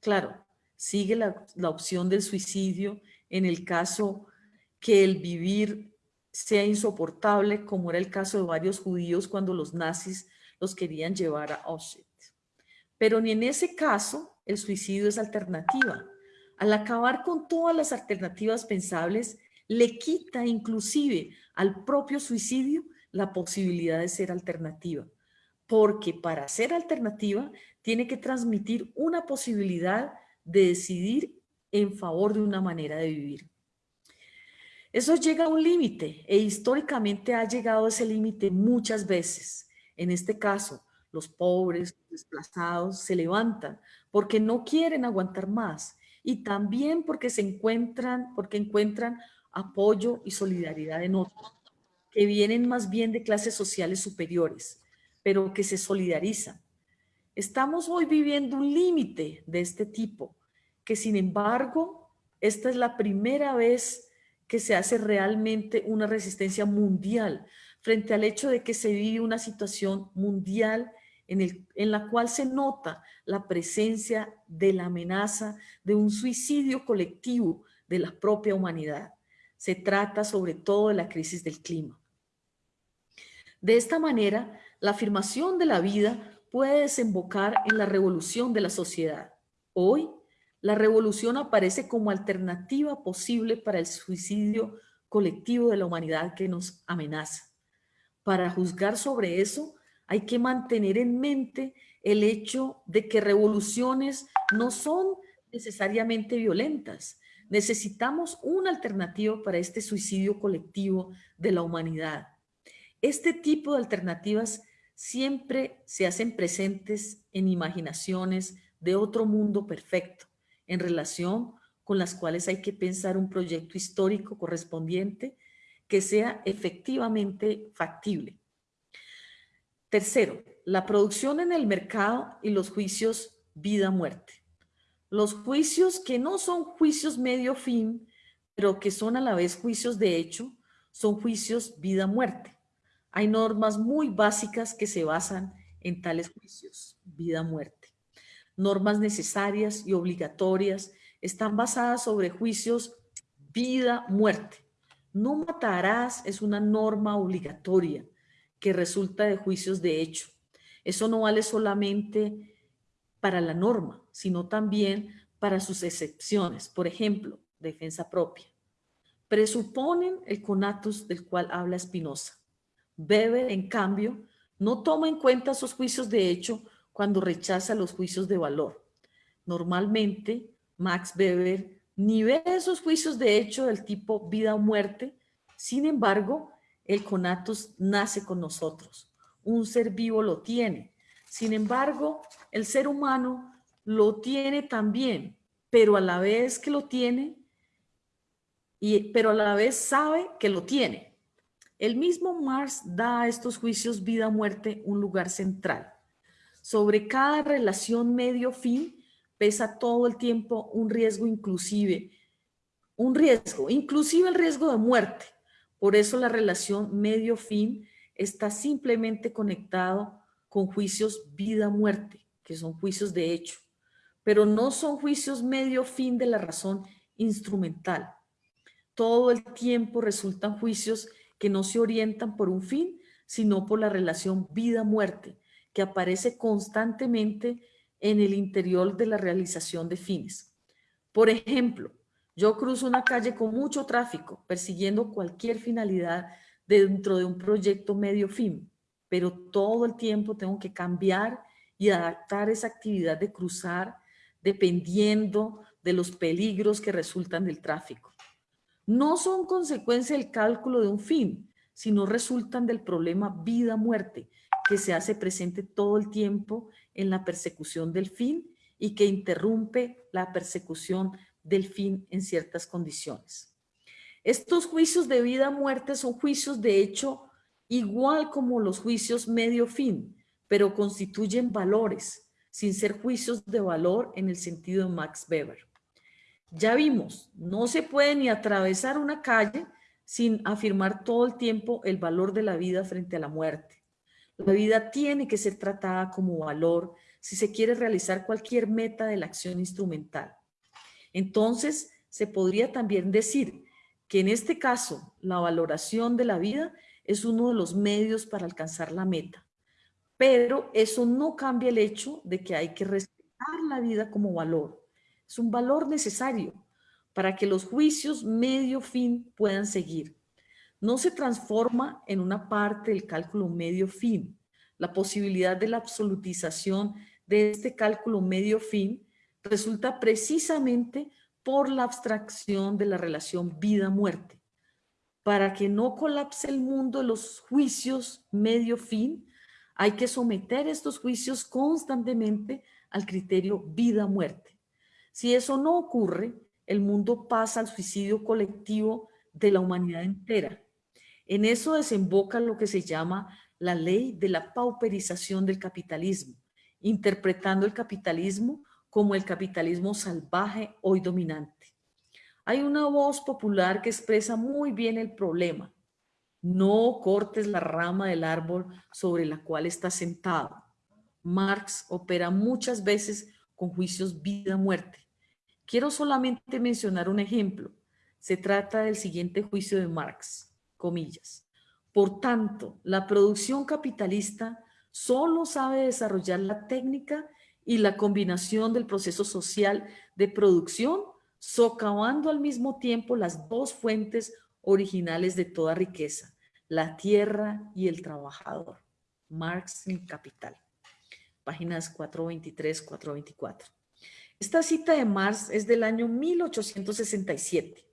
Claro, sigue la, la opción del suicidio en el caso que el vivir sea insoportable, como era el caso de varios judíos cuando los nazis los querían llevar a Auschwitz. Pero ni en ese caso el suicidio es alternativa. Al acabar con todas las alternativas pensables, le quita inclusive al propio suicidio la posibilidad de ser alternativa. Porque para ser alternativa tiene que transmitir una posibilidad de decidir en favor de una manera de vivir. Eso llega a un límite e históricamente ha llegado a ese límite muchas veces. En este caso, los pobres, desplazados, se levantan porque no quieren aguantar más y también porque se encuentran, porque encuentran apoyo y solidaridad en otros, que vienen más bien de clases sociales superiores, pero que se solidarizan. Estamos hoy viviendo un límite de este tipo, que sin embargo, esta es la primera vez que se hace realmente una resistencia mundial frente al hecho de que se vive una situación mundial en, la cual se nota la presencia de la amenaza de un suicidio colectivo de la propia humanidad. Se trata sobre todo de la crisis del clima. De esta manera, la afirmación de la vida puede desembocar en la revolución de la sociedad. Hoy, la revolución aparece como alternativa posible para el suicidio colectivo de la humanidad que nos amenaza. Para juzgar sobre eso, hay que mantener en mente el hecho de que revoluciones no son necesariamente violentas. Necesitamos una alternativa para este suicidio colectivo de la humanidad. Este tipo de alternativas siempre se hacen presentes en imaginaciones de otro mundo perfecto en relación con las cuales hay que pensar un proyecto histórico correspondiente que sea efectivamente factible. Tercero, la producción en el mercado y los juicios vida-muerte. Los juicios que no son juicios medio fin, pero que son a la vez juicios de hecho, son juicios vida-muerte. Hay normas muy básicas que se basan en tales juicios, vida-muerte normas necesarias y obligatorias están basadas sobre juicios vida-muerte. No matarás es una norma obligatoria que resulta de juicios de hecho. Eso no vale solamente para la norma, sino también para sus excepciones. Por ejemplo, defensa propia. Presuponen el conatus del cual habla Spinoza. Weber, en cambio, no toma en cuenta esos juicios de hecho cuando rechaza los juicios de valor. Normalmente, Max Weber ni ve esos juicios de hecho del tipo vida o muerte, sin embargo, el conatus nace con nosotros. Un ser vivo lo tiene. Sin embargo, el ser humano lo tiene también, pero a la vez que lo tiene, y, pero a la vez sabe que lo tiene. El mismo Marx da a estos juicios vida-muerte un lugar central. Sobre cada relación medio-fin pesa todo el tiempo un riesgo inclusive, un riesgo, inclusive el riesgo de muerte. Por eso la relación medio-fin está simplemente conectado con juicios vida-muerte, que son juicios de hecho, pero no son juicios medio-fin de la razón instrumental. Todo el tiempo resultan juicios que no se orientan por un fin, sino por la relación vida-muerte, que aparece constantemente en el interior de la realización de fines. Por ejemplo, yo cruzo una calle con mucho tráfico, persiguiendo cualquier finalidad dentro de un proyecto medio fin, pero todo el tiempo tengo que cambiar y adaptar esa actividad de cruzar dependiendo de los peligros que resultan del tráfico. No son consecuencia del cálculo de un fin, sino resultan del problema vida-muerte, que se hace presente todo el tiempo en la persecución del fin y que interrumpe la persecución del fin en ciertas condiciones. Estos juicios de vida-muerte son juicios de hecho igual como los juicios medio-fin, pero constituyen valores, sin ser juicios de valor en el sentido de Max Weber. Ya vimos, no se puede ni atravesar una calle sin afirmar todo el tiempo el valor de la vida frente a la muerte. La vida tiene que ser tratada como valor si se quiere realizar cualquier meta de la acción instrumental. Entonces, se podría también decir que en este caso, la valoración de la vida es uno de los medios para alcanzar la meta. Pero eso no cambia el hecho de que hay que respetar la vida como valor. Es un valor necesario para que los juicios medio fin puedan seguir. No se transforma en una parte del cálculo medio fin. La posibilidad de la absolutización de este cálculo medio fin resulta precisamente por la abstracción de la relación vida-muerte. Para que no colapse el mundo de los juicios medio fin, hay que someter estos juicios constantemente al criterio vida-muerte. Si eso no ocurre, el mundo pasa al suicidio colectivo de la humanidad entera. En eso desemboca lo que se llama la ley de la pauperización del capitalismo, interpretando el capitalismo como el capitalismo salvaje hoy dominante. Hay una voz popular que expresa muy bien el problema. No cortes la rama del árbol sobre la cual estás sentado. Marx opera muchas veces con juicios vida-muerte. Quiero solamente mencionar un ejemplo. Se trata del siguiente juicio de Marx, comillas. Por tanto, la producción capitalista solo sabe desarrollar la técnica y la combinación del proceso social de producción, socavando al mismo tiempo las dos fuentes originales de toda riqueza, la tierra y el trabajador. Marx en Capital, páginas 423-424. Esta cita de Marx es del año 1867.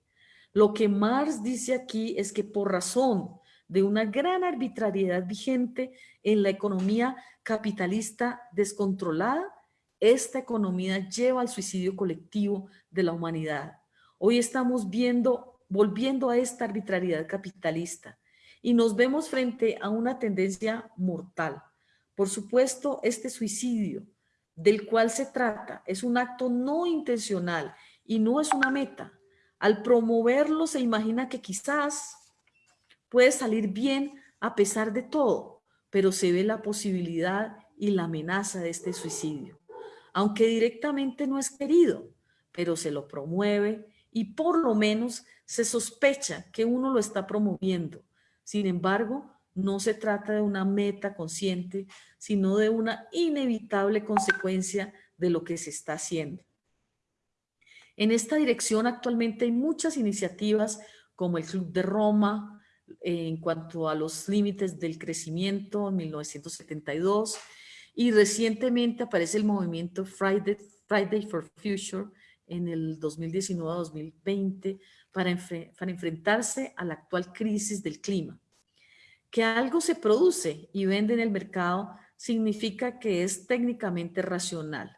Lo que Marx dice aquí es que por razón de una gran arbitrariedad vigente en la economía capitalista descontrolada, esta economía lleva al suicidio colectivo de la humanidad. Hoy estamos viendo, volviendo a esta arbitrariedad capitalista y nos vemos frente a una tendencia mortal. Por supuesto, este suicidio del cual se trata es un acto no intencional y no es una meta. Al promoverlo se imagina que quizás puede salir bien a pesar de todo, pero se ve la posibilidad y la amenaza de este suicidio aunque directamente no es querido, pero se lo promueve y por lo menos se sospecha que uno lo está promoviendo. Sin embargo, no se trata de una meta consciente, sino de una inevitable consecuencia de lo que se está haciendo. En esta dirección actualmente hay muchas iniciativas como el Club de Roma, en cuanto a los límites del crecimiento en 1972, y recientemente aparece el movimiento Friday, Friday for Future en el 2019-2020 para, para enfrentarse a la actual crisis del clima. Que algo se produce y vende en el mercado significa que es técnicamente racional,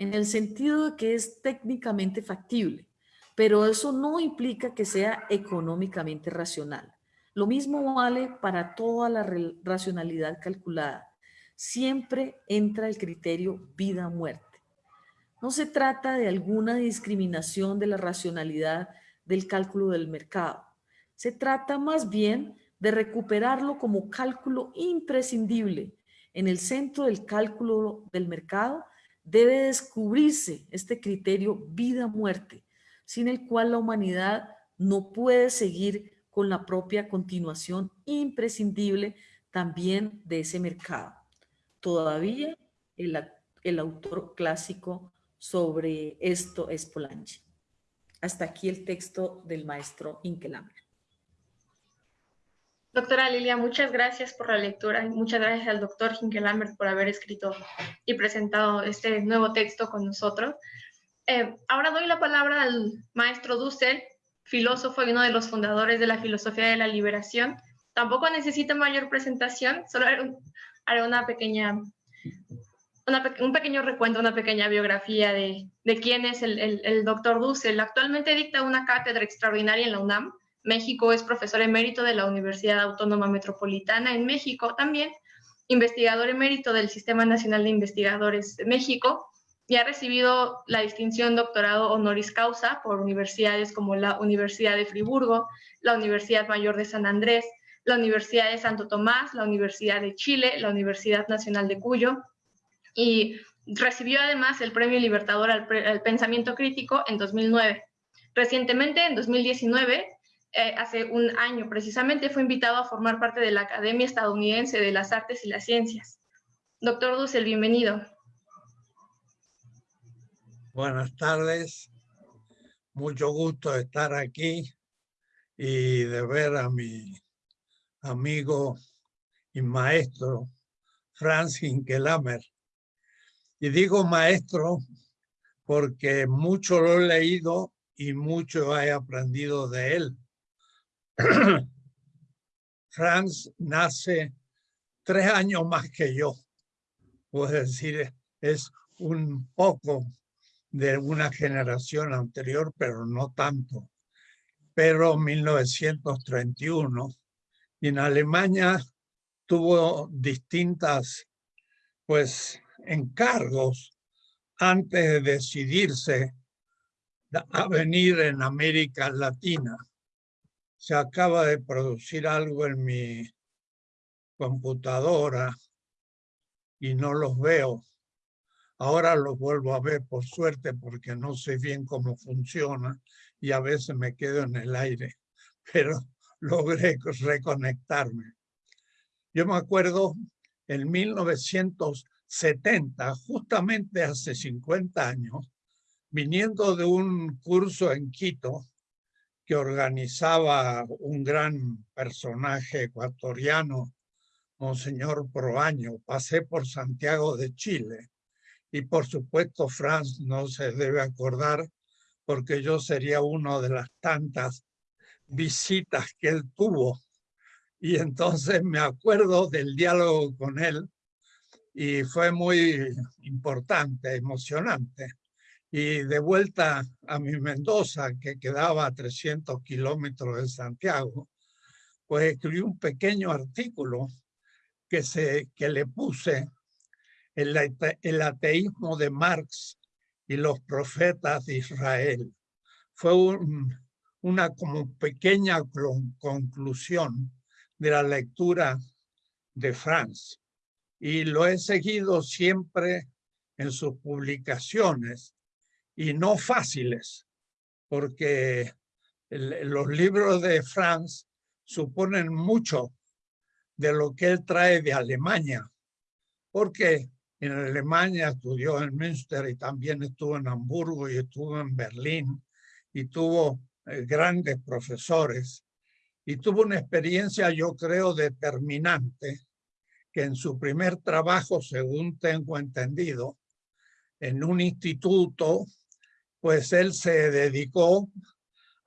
en el sentido de que es técnicamente factible, pero eso no implica que sea económicamente racional. Lo mismo vale para toda la racionalidad calculada. Siempre entra el criterio vida-muerte. No se trata de alguna discriminación de la racionalidad del cálculo del mercado. Se trata más bien de recuperarlo como cálculo imprescindible. En el centro del cálculo del mercado debe descubrirse este criterio vida-muerte, sin el cual la humanidad no puede seguir con la propia continuación imprescindible también de ese mercado. Todavía el, autor clásico sobre esto es Polanyi. Hasta aquí el texto del maestro Inkelammer. Doctora Lilia, muchas gracias por la lectura y muchas gracias al doctor Hinkelhammer por haber escrito y presentado este nuevo texto con nosotros. Eh, ahora doy la palabra al maestro Dussel, filósofo y uno de los fundadores de la filosofía de la liberación. Tampoco necesita mayor presentación, solo haré una pequeña un pequeño recuento, una pequeña biografía de, quién es el, doctor Dussel. Actualmente dicta una cátedra extraordinaria en la UNAM. México es profesor emérito de la Universidad Autónoma Metropolitana en México también, investigador emérito del Sistema Nacional de Investigadores de México y ha recibido la distinción doctorado honoris causa por universidades como la Universidad de Friburgo, la Universidad Mayor de San Andrés, la Universidad de Santo Tomás, la Universidad de Chile, la Universidad Nacional de Cuyo, y recibió además el Premio Libertador al, Pensamiento Crítico en 2009. Recientemente, en 2019, eh, hace un año precisamente, fue invitado a formar parte de la Academia Estadounidense de las Artes y las Ciencias. Doctor Dussel, bienvenido. Buenas tardes, mucho gusto estar aquí y de ver a mi amigo y maestro Franz Hinkelamer, y digo maestro porque mucho lo he leído y mucho he aprendido de él. Franz nace tres años más que yo. Puedo decir, es un poco de una generación anterior, pero no tanto. Pero 1931, y en Alemania tuvo distintas, pues, encargos antes de decidirse a venir en América Latina. Se acaba de producir algo en mi computadora y no los veo. Ahora los vuelvo a ver por suerte porque no sé bien cómo funciona y a veces me quedo en el aire, pero logré reconectarme. Yo me acuerdo en 1900 70, justamente hace 50 años, viniendo de un curso en Quito que organizaba un gran personaje ecuatoriano, Monseñor Proaño, pasé por Santiago de Chile y por supuesto Franz no se debe acordar porque yo sería una de las tantas visitas que él tuvo y entonces me acuerdo del diálogo con él y fue muy importante, emocionante. Y de vuelta a mi Mendoza, que quedaba a 300 kilómetros de Santiago, pues escribí un pequeño artículo que, se, que le puse el, el ateísmo de Marx y los profetas de Israel. Fue una como pequeña conclusión de la lectura de Franz y lo he seguido siempre en sus publicaciones y no fáciles, porque los libros de Franz suponen mucho de lo que él trae de Alemania, porque en Alemania estudió en Münster y también estuvo en Hamburgo y estuvo en Berlín y tuvo eh, grandes profesores y tuvo una experiencia, yo creo, determinante que en su primer trabajo, según tengo entendido, en un instituto, pues él se dedicó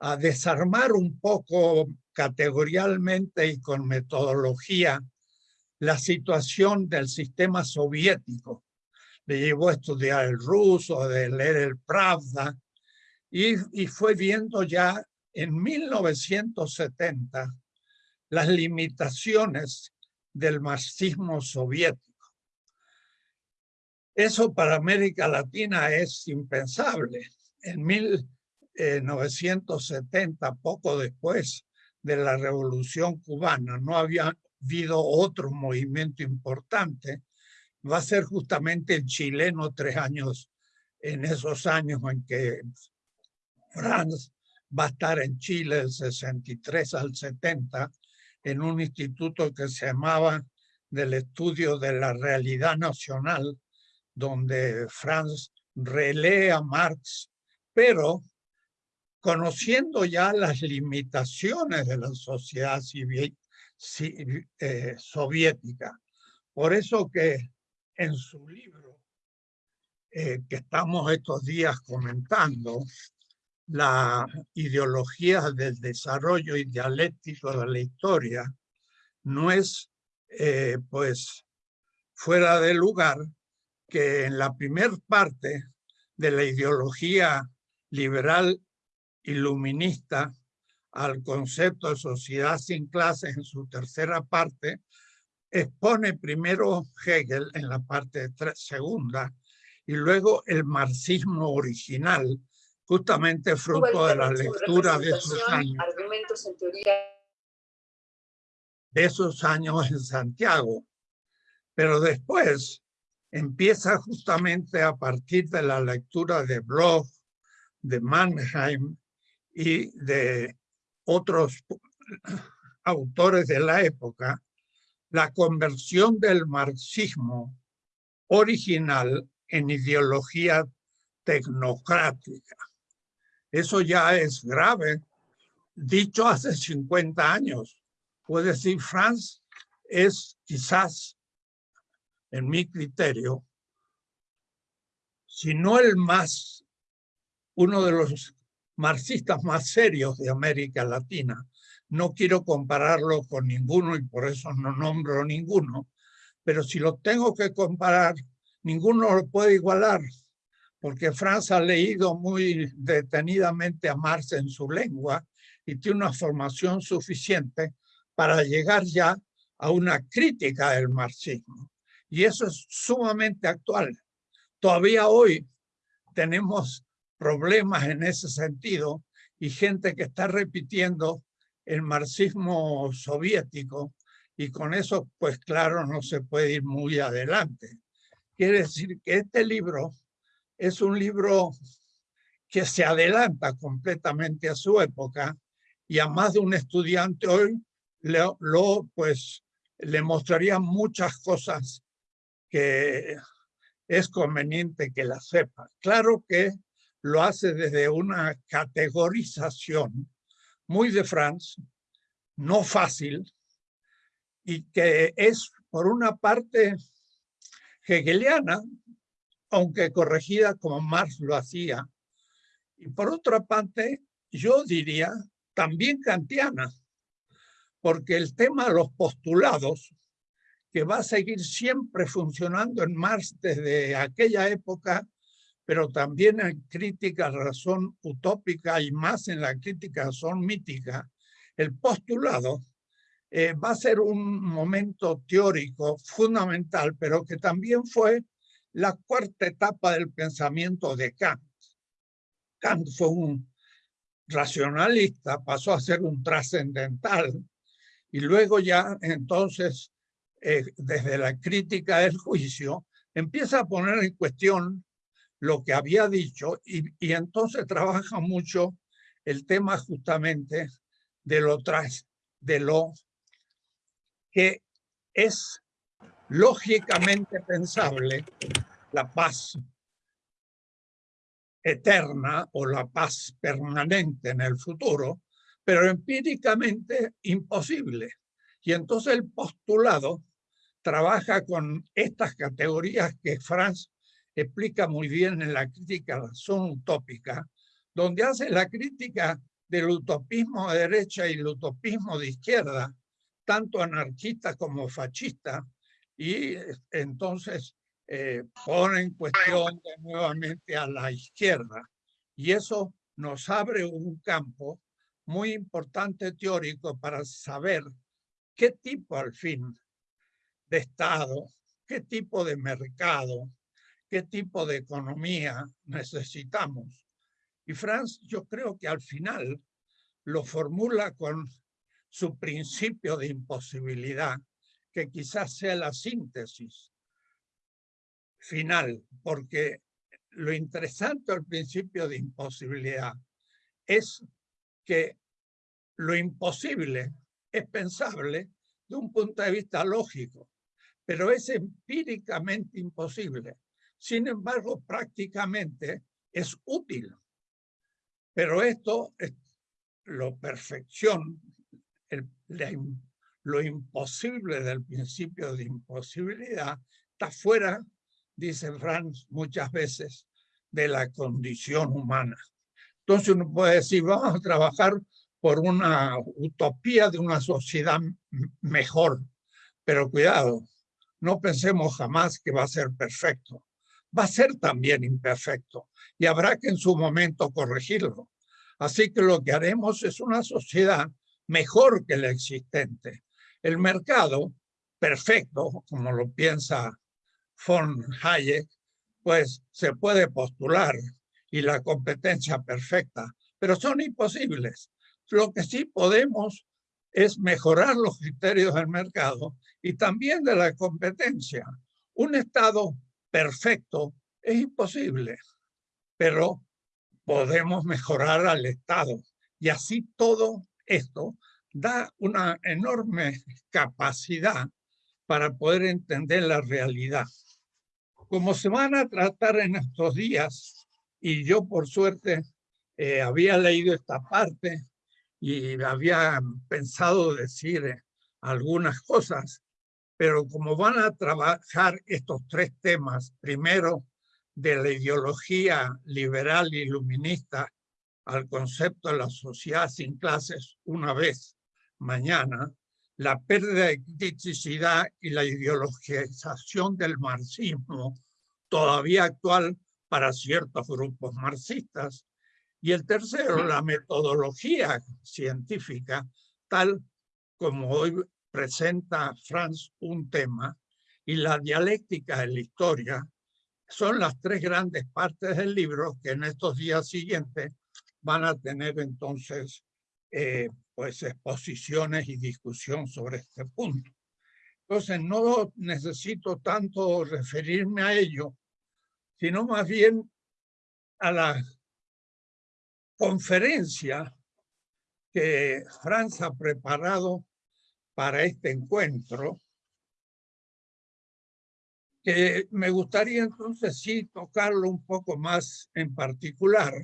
a desarmar un poco categorialmente y con metodología la situación del sistema soviético. Le llevó a estudiar el ruso, de leer el Pravda, y fue viendo ya en 1970 las limitaciones del marxismo soviético. Eso para América Latina es impensable. En 1970, poco después de la Revolución Cubana, no había habido otro movimiento importante. Va a ser justamente el chileno tres años, en esos años en que Franz va a estar en Chile del 63 al 70 en un instituto que se llamaba del estudio de la realidad nacional, donde Franz relee a Marx, pero conociendo ya las limitaciones de la sociedad civil, eh, soviética. Por eso que en su libro eh, que estamos estos días comentando, la ideología del desarrollo y dialéctico de la historia no es eh, pues fuera de lugar que en la primera parte de la ideología liberal iluminista al concepto de sociedad sin clases en su tercera parte, expone primero Hegel en la parte segunda y luego el marxismo original justamente fruto de la lectura de esos años. Argumentos en teoría. De esos años en Santiago. Pero después empieza justamente a partir de la lectura de Bloch, de Mannheim y de otros autores de la época, la conversión del marxismo original en ideología tecnocrática. Eso ya es grave. Dicho hace 50 años. Puede decir, Franz es quizás, en mi criterio, si no el más, uno de los marxistas más serios de América Latina. No quiero compararlo con ninguno y por eso no nombro ninguno, pero si lo tengo que comparar, ninguno lo puede igualar porque Franz ha leído muy detenidamente a Marx en su lengua y tiene una formación suficiente para llegar ya a una crítica del marxismo. Y eso es sumamente actual. Todavía hoy tenemos problemas en ese sentido y gente que está repitiendo el marxismo soviético y con eso, pues claro, no se puede ir muy adelante. Quiere decir que este libro es un libro que se adelanta completamente a su época y a más de un estudiante hoy lo, pues, le mostraría muchas cosas que es conveniente que la sepa. Claro que lo hace desde una categorización muy de Franz, no fácil, y que es por una parte hegeliana, aunque corregida como Marx lo hacía. Y por otra parte, yo diría también kantiana, porque el tema de los postulados, que va a seguir siempre funcionando en Marx desde aquella época, pero también en crítica razón utópica y más en la crítica razón mítica, el postulado eh, va a ser un momento teórico fundamental, pero que también fue la cuarta etapa del pensamiento de Kant. Kant fue un racionalista, pasó a ser un trascendental y luego ya entonces, eh, desde la crítica del juicio, empieza a poner en cuestión lo que había dicho y, y entonces trabaja mucho el tema justamente de lo, tras, de lo que es lógicamente pensable la paz eterna o la paz permanente en el futuro, pero empíricamente imposible. Y entonces el postulado trabaja con estas categorías que Franz explica muy bien en la crítica a la razón utópica, donde hace la crítica del utopismo de derecha y el utopismo de izquierda, tanto anarquista como fascista, y entonces eh, pone en cuestión nuevamente a la izquierda. Y eso nos abre un campo muy importante teórico para saber qué tipo al fin de Estado, qué tipo de mercado, qué tipo de economía necesitamos. Y Franz, yo creo que al final lo formula con su principio de imposibilidad, que quizás sea la síntesis final, porque lo interesante del principio de imposibilidad es que lo imposible es pensable de un punto de vista lógico, pero es empíricamente imposible. Sin embargo, prácticamente es útil. Pero esto, es lo perfección, lo imposible del principio de imposibilidad, está fuera, dice Franz muchas veces, de la condición humana. Entonces uno puede decir, vamos a trabajar por una utopía de una sociedad mejor. Pero cuidado, no pensemos jamás que va a ser perfecto. Va a ser también imperfecto y habrá que en su momento corregirlo. Así que lo que haremos es una sociedad mejor que la existente. El mercado perfecto, como lo piensa von Hayek, pues se puede postular y la competencia perfecta, pero son imposibles. Lo que sí podemos es mejorar los criterios del mercado y también de la competencia. Un Estado perfecto es imposible, pero podemos mejorar al Estado. Y así todo esto da una enorme capacidad para poder entender la realidad. Como se van a tratar en estos días, y yo por suerte eh, había leído esta parte y había pensado decir eh, algunas cosas, pero como van a trabajar estos tres temas, primero de la ideología liberal iluminista al concepto de la sociedad sin clases una vez mañana, la pérdida de criticidad y la ideologización del marxismo todavía actual para ciertos grupos marxistas, y el tercero, la metodología científica, tal como hoy presenta Franz un tema, y la dialéctica de la historia, son las tres grandes partes del libro que en estos días siguientes van a tener entonces eh, pues exposiciones y discusión sobre este punto. Entonces no necesito tanto referirme a ello, sino más bien a la conferencia que Franz ha preparado para este encuentro, que me gustaría entonces sí tocarlo un poco más en particular,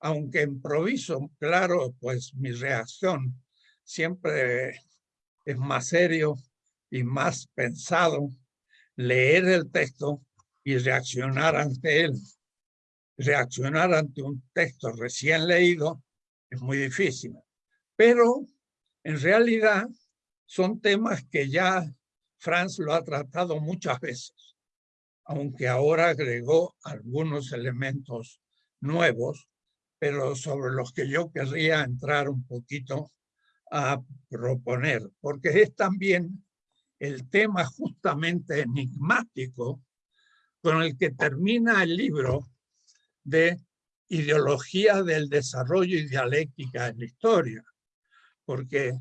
aunque improviso, claro, pues mi reacción siempre es más serio y más pensado leer el texto y reaccionar ante él reaccionar ante un texto recién leído es muy difícil. Pero en realidad son temas que ya Franz lo ha tratado muchas veces, aunque ahora agregó algunos elementos nuevos, pero sobre los que yo querría entrar un poquito a proponer, porque es también el tema justamente enigmático con el que termina el libro de ideología del desarrollo y dialéctica en la historia, porque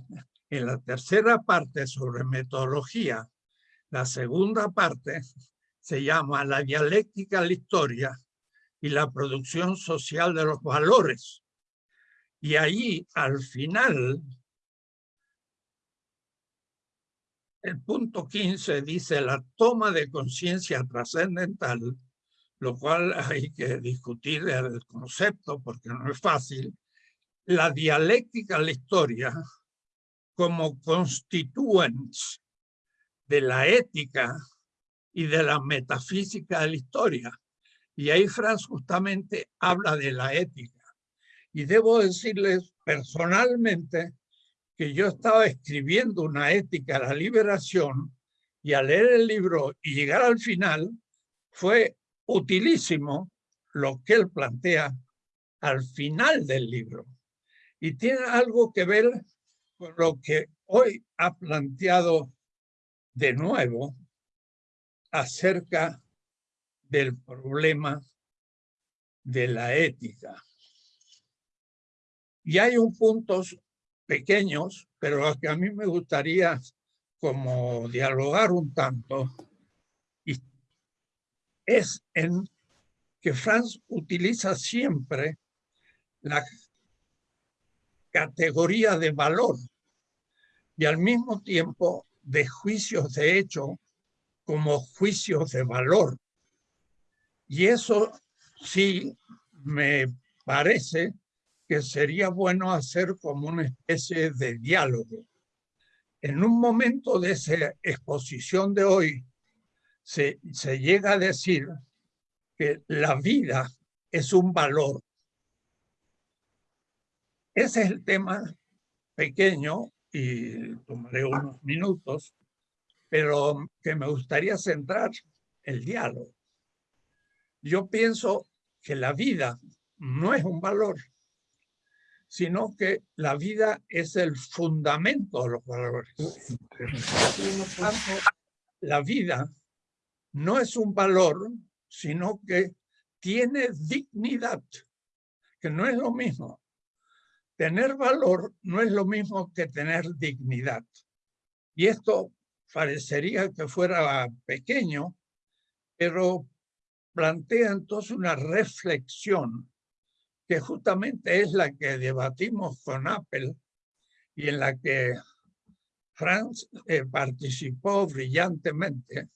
en la tercera parte sobre metodología, la segunda parte se llama la dialéctica de la historia y la producción social de los valores. Y ahí, al final, el punto 15 dice la toma de conciencia trascendental lo cual hay que discutir el concepto porque no es fácil, la dialéctica de la historia como constituentes de la ética y de la metafísica de la historia. Y ahí Franz justamente habla de la ética. Y debo decirles personalmente que yo estaba escribiendo una ética de la liberación y al leer el libro y llegar al final fue utilísimo lo que él plantea al final del libro. Y tiene algo que ver lo que hoy ha planteado de nuevo acerca del problema de la ética. Y hay un puntos pequeños, pero que a mí me gustaría como dialogar un tanto, y es en que Franz utiliza siempre la categoría de valor y al mismo tiempo de juicios de hecho como juicios de valor. Y eso sí me parece que sería bueno hacer como una especie de diálogo. En un momento de esa exposición de hoy, se, se llega a decir que la vida es un valor. Ese es el tema pequeño y tomaré unos minutos, pero que me gustaría centrar el diálogo. Yo pienso que la vida no es un valor, sino que la vida es el fundamento de los valores. La vida no es un valor, sino que tiene dignidad, que no es lo mismo. Tener valor no es lo mismo que tener dignidad. Y esto parecería que fuera pequeño, pero plantea entonces una reflexión que justamente es la que debatimos con Apple y en la que Franz eh, participó brillantemente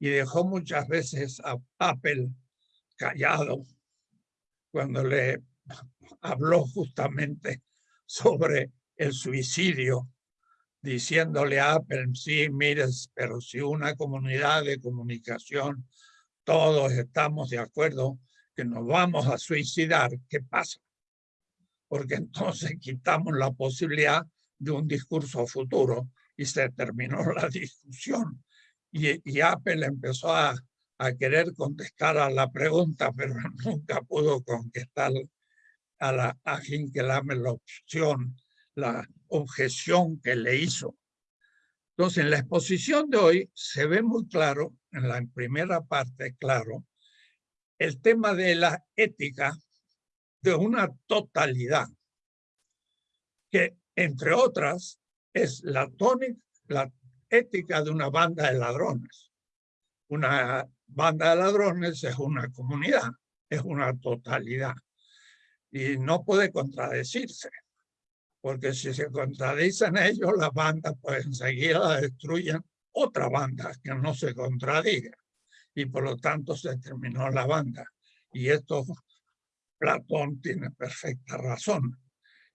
y dejó muchas veces a Apple callado cuando le habló justamente sobre el suicidio, diciéndole a Apple, sí, mires, pero si una comunidad de comunicación todos estamos de acuerdo que nos vamos a suicidar, ¿qué pasa? Porque entonces quitamos la posibilidad de un discurso futuro y se terminó la discusión. Y, Apple empezó a, a, querer contestar a la pregunta, pero nunca pudo contestar a la a la opción, la objeción que le hizo. Entonces, en la exposición de hoy se ve muy claro, en la primera parte, claro, el tema de la ética de una totalidad, que entre otras es la, tónica, la ética de una banda de ladrones. Una banda de ladrones es una comunidad, es una totalidad y no puede contradecirse porque si se contradicen ellos, las bandas pues enseguida destruyen otra banda que no se contradiga. Y por lo tanto se terminó la banda. Y esto Platón tiene perfecta razón.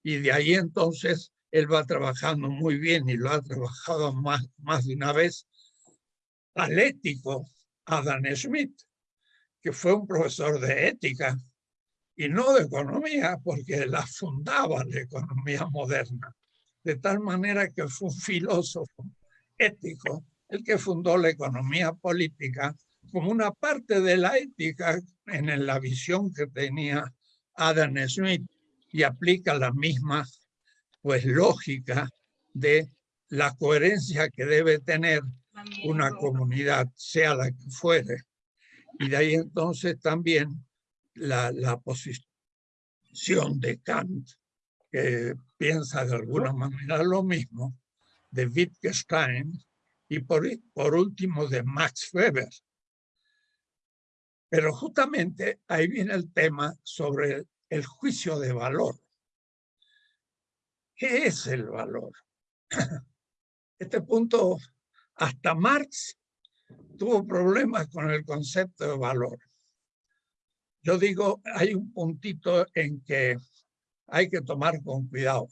Y de ahí entonces él va trabajando muy bien y lo ha trabajado más, más de una vez al ético Adam Smith, que fue un profesor de ética y no de economía, porque la fundaba la economía moderna. De tal manera que fue un filósofo ético el que fundó la economía política como una parte de la ética en la visión que tenía Adam Smith y aplica la misma pues lógica de la coherencia que debe tener una comunidad, sea la que fuere. Y de ahí entonces también la, posición de Kant, que piensa de alguna manera lo mismo, de Wittgenstein y por, por último de Max Weber. Pero justamente ahí viene el tema sobre el, juicio de valor. ¿Qué es el valor? Este punto, hasta Marx tuvo problemas con el concepto de valor. Yo digo, hay un puntito en que hay que tomar con cuidado.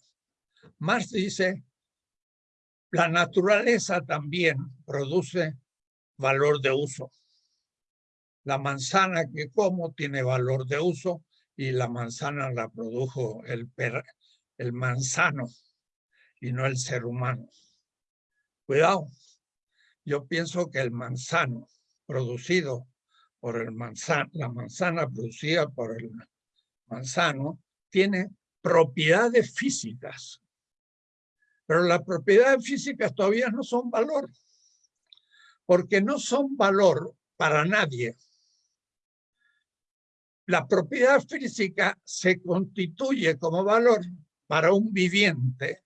Marx dice, la naturaleza también produce valor de uso. La manzana que como tiene valor de uso y la manzana la produjo el, el manzano y no el ser humano. Cuidado, yo pienso que el manzano producido por el manzana, la manzana producida por el Manzano, tiene propiedades físicas. Pero las propiedades físicas todavía no son valor, porque no son valor para nadie. La propiedad física se constituye como valor para un viviente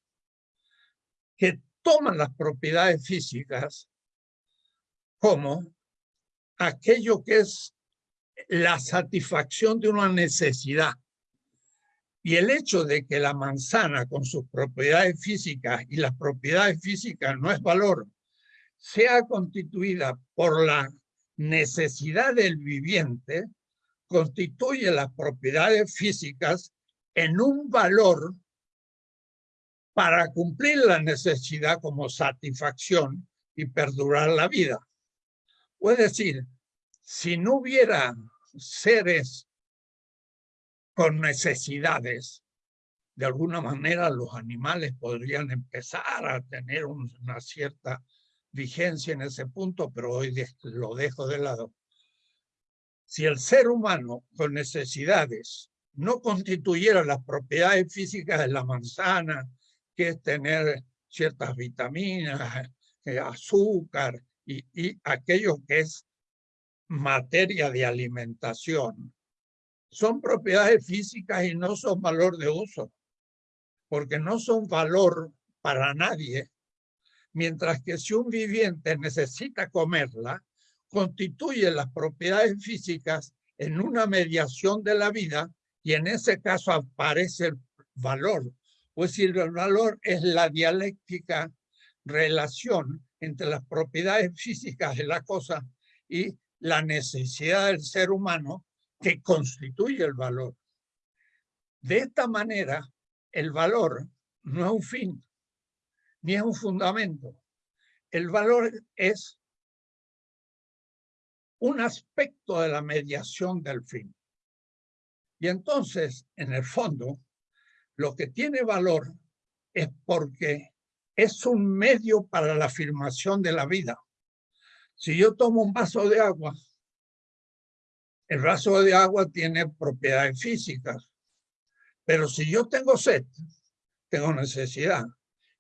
que toma las propiedades físicas como aquello que es la satisfacción de una necesidad. Y el hecho de que la manzana con sus propiedades físicas y las propiedades físicas no es valor, sea constituida por la necesidad del viviente, constituye las propiedades físicas en un valor para cumplir la necesidad como satisfacción y perdurar la vida. Es decir, si no hubiera seres con necesidades, de alguna manera los animales podrían empezar a tener una cierta vigencia en ese punto, pero hoy lo dejo de lado. Si el ser humano con necesidades no constituyera las propiedades físicas de la manzana, que es tener ciertas vitaminas, eh, azúcar y, y aquello que es materia de alimentación son propiedades físicas y no son valor de uso, porque no son valor para nadie, mientras que si un viviente necesita comerla, constituye las propiedades físicas en una mediación de la vida y en ese caso aparece el valor. Pues decir, el valor es la dialéctica relación entre las propiedades físicas de la cosa y la necesidad del ser humano que constituye el valor. De esta manera, el valor no es un fin, ni es un fundamento. El valor es un aspecto de la mediación del fin. Y entonces, en el fondo, lo que tiene valor es porque es un medio para la afirmación de la vida. Si yo tomo un vaso de agua, el vaso de agua tiene propiedades físicas, pero si yo tengo sed, tengo necesidad.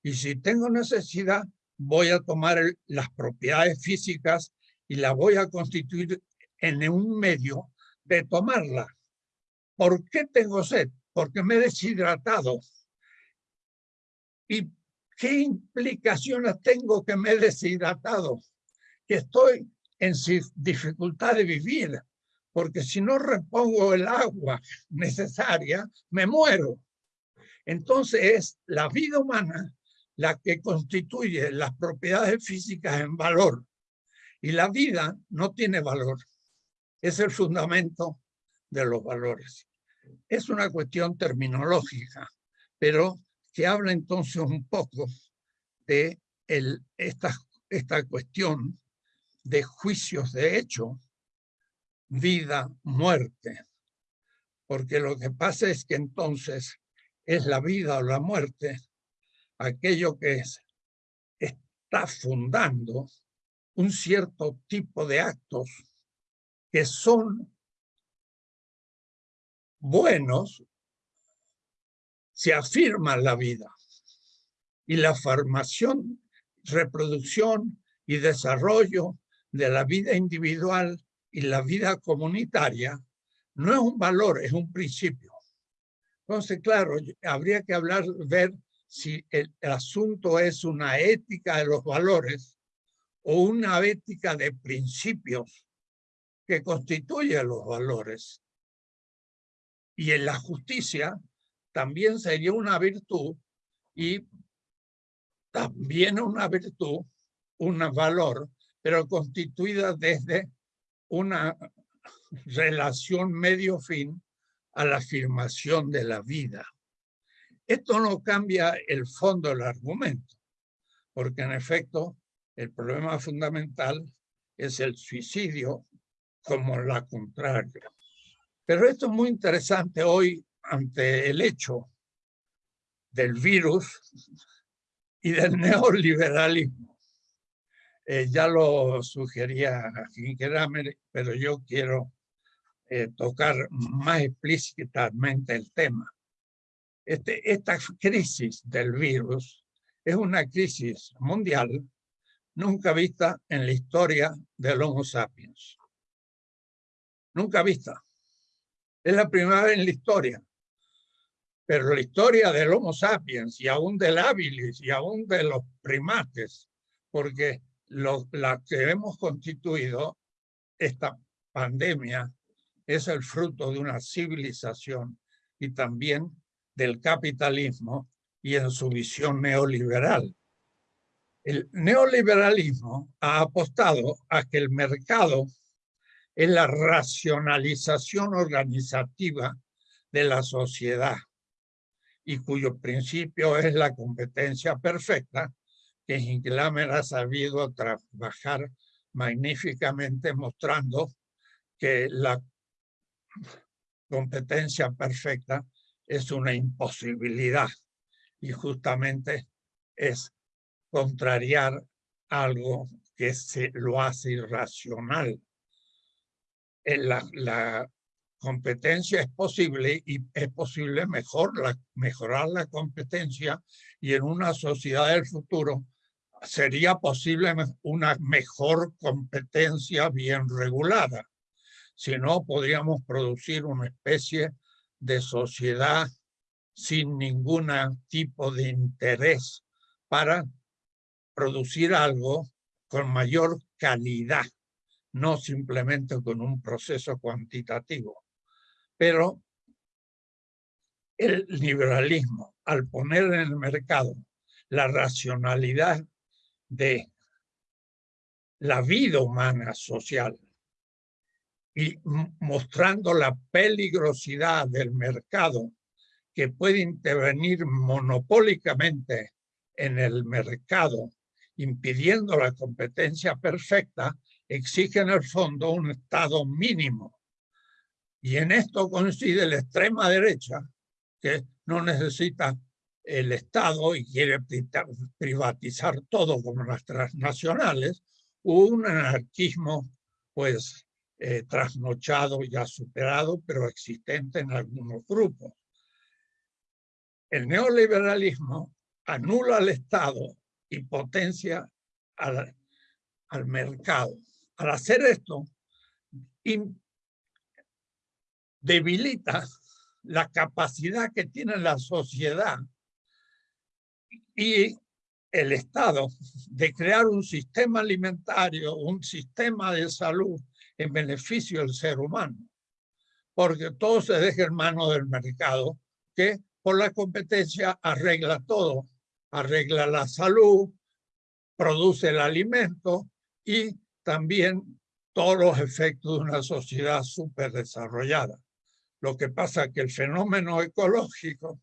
Y si tengo necesidad, voy a tomar las propiedades físicas y la voy a constituir en un medio de tomarla. ¿Por qué tengo sed? Porque me he deshidratado. ¿Y qué implicaciones tengo que me he deshidratado? que estoy en dificultad de vivir, porque si no repongo el agua necesaria, me muero. Entonces es la vida humana la que constituye las propiedades físicas en valor. Y la vida no tiene valor. Es el fundamento de los valores. Es una cuestión terminológica, pero que habla entonces un poco de el, esta, esta cuestión de juicios de hecho, vida, muerte. Porque lo que pasa es que entonces es la vida o la muerte aquello que es, está fundando un cierto tipo de actos que son buenos se afirma la vida y la formación, reproducción y desarrollo de la vida individual y la vida comunitaria no es un valor, es un principio. Entonces, claro, habría que hablar, ver si el, asunto es una ética de los valores o una ética de principios que constituye los valores. Y en la justicia también sería una virtud y también una virtud, un valor pero constituida desde una relación medio-fin a la afirmación de la vida. Esto no cambia el fondo del argumento, porque en efecto el problema fundamental es el suicidio como la contraria. Pero esto es muy interesante hoy ante el hecho del virus y del neoliberalismo. Eh, ya lo sugería Hinkerammer, pero yo quiero eh, tocar más explícitamente el tema. Este, esta crisis del virus es una crisis mundial nunca vista en la historia del Homo sapiens. Nunca vista. Es la primera vez en la historia. Pero la historia del Homo sapiens y aún del habilis y aún de los primates, porque lo, la que hemos constituido, esta pandemia, es el fruto de una civilización y también del capitalismo y en su visión neoliberal. El neoliberalismo ha apostado a que el mercado es la racionalización organizativa de la sociedad y cuyo principio es la competencia perfecta, que Hinklamer ha sabido trabajar magníficamente mostrando que la competencia perfecta es una imposibilidad y justamente es contrariar algo que se lo hace irracional. Eh, la competencia es posible y es posible mejorar la competencia y en una sociedad del futuro sería posible una mejor competencia bien regulada. Si no, podríamos producir una especie de sociedad sin ningún tipo de interés para producir algo con mayor calidad, no simplemente con un proceso cuantitativo. Pero el liberalismo, al poner en el mercado la racionalidad de la vida humana social y mostrando la peligrosidad del mercado que puede intervenir monopólicamente en el mercado, impidiendo la competencia perfecta, exige en el fondo un Estado mínimo. Y en esto coincide la extrema derecha, que no necesita el Estado y quiere privatizar todo como las transnacionales, un anarquismo pues eh, trasnochado, ya superado, pero existente en algunos grupos. El neoliberalismo anula al Estado y potencia al, al mercado. Al hacer esto, debilita la capacidad que tiene la sociedad y el Estado de crear un sistema alimentario, un sistema de salud en beneficio del ser humano, porque todo se deja en manos del mercado, que por la competencia arregla todo, arregla la salud, produce el alimento y también todos los efectos de una sociedad súper desarrollada. Lo que pasa es que el fenómeno ecológico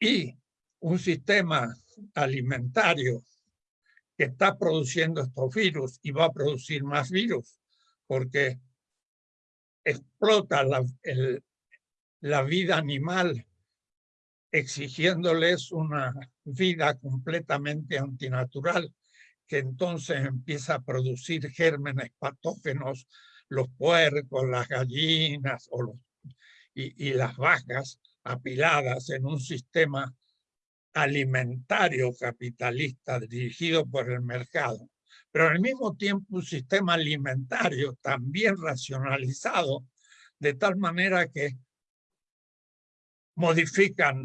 y un sistema alimentario que está produciendo estos virus y va a producir más virus porque explota la, la vida animal exigiéndoles una vida completamente antinatural que entonces empieza a producir gérmenes patógenos, los puercos, las gallinas o los, y, las vacas apiladas en un sistema alimentario capitalista dirigido por el mercado pero al mismo tiempo un sistema alimentario también racionalizado, de tal manera que modifican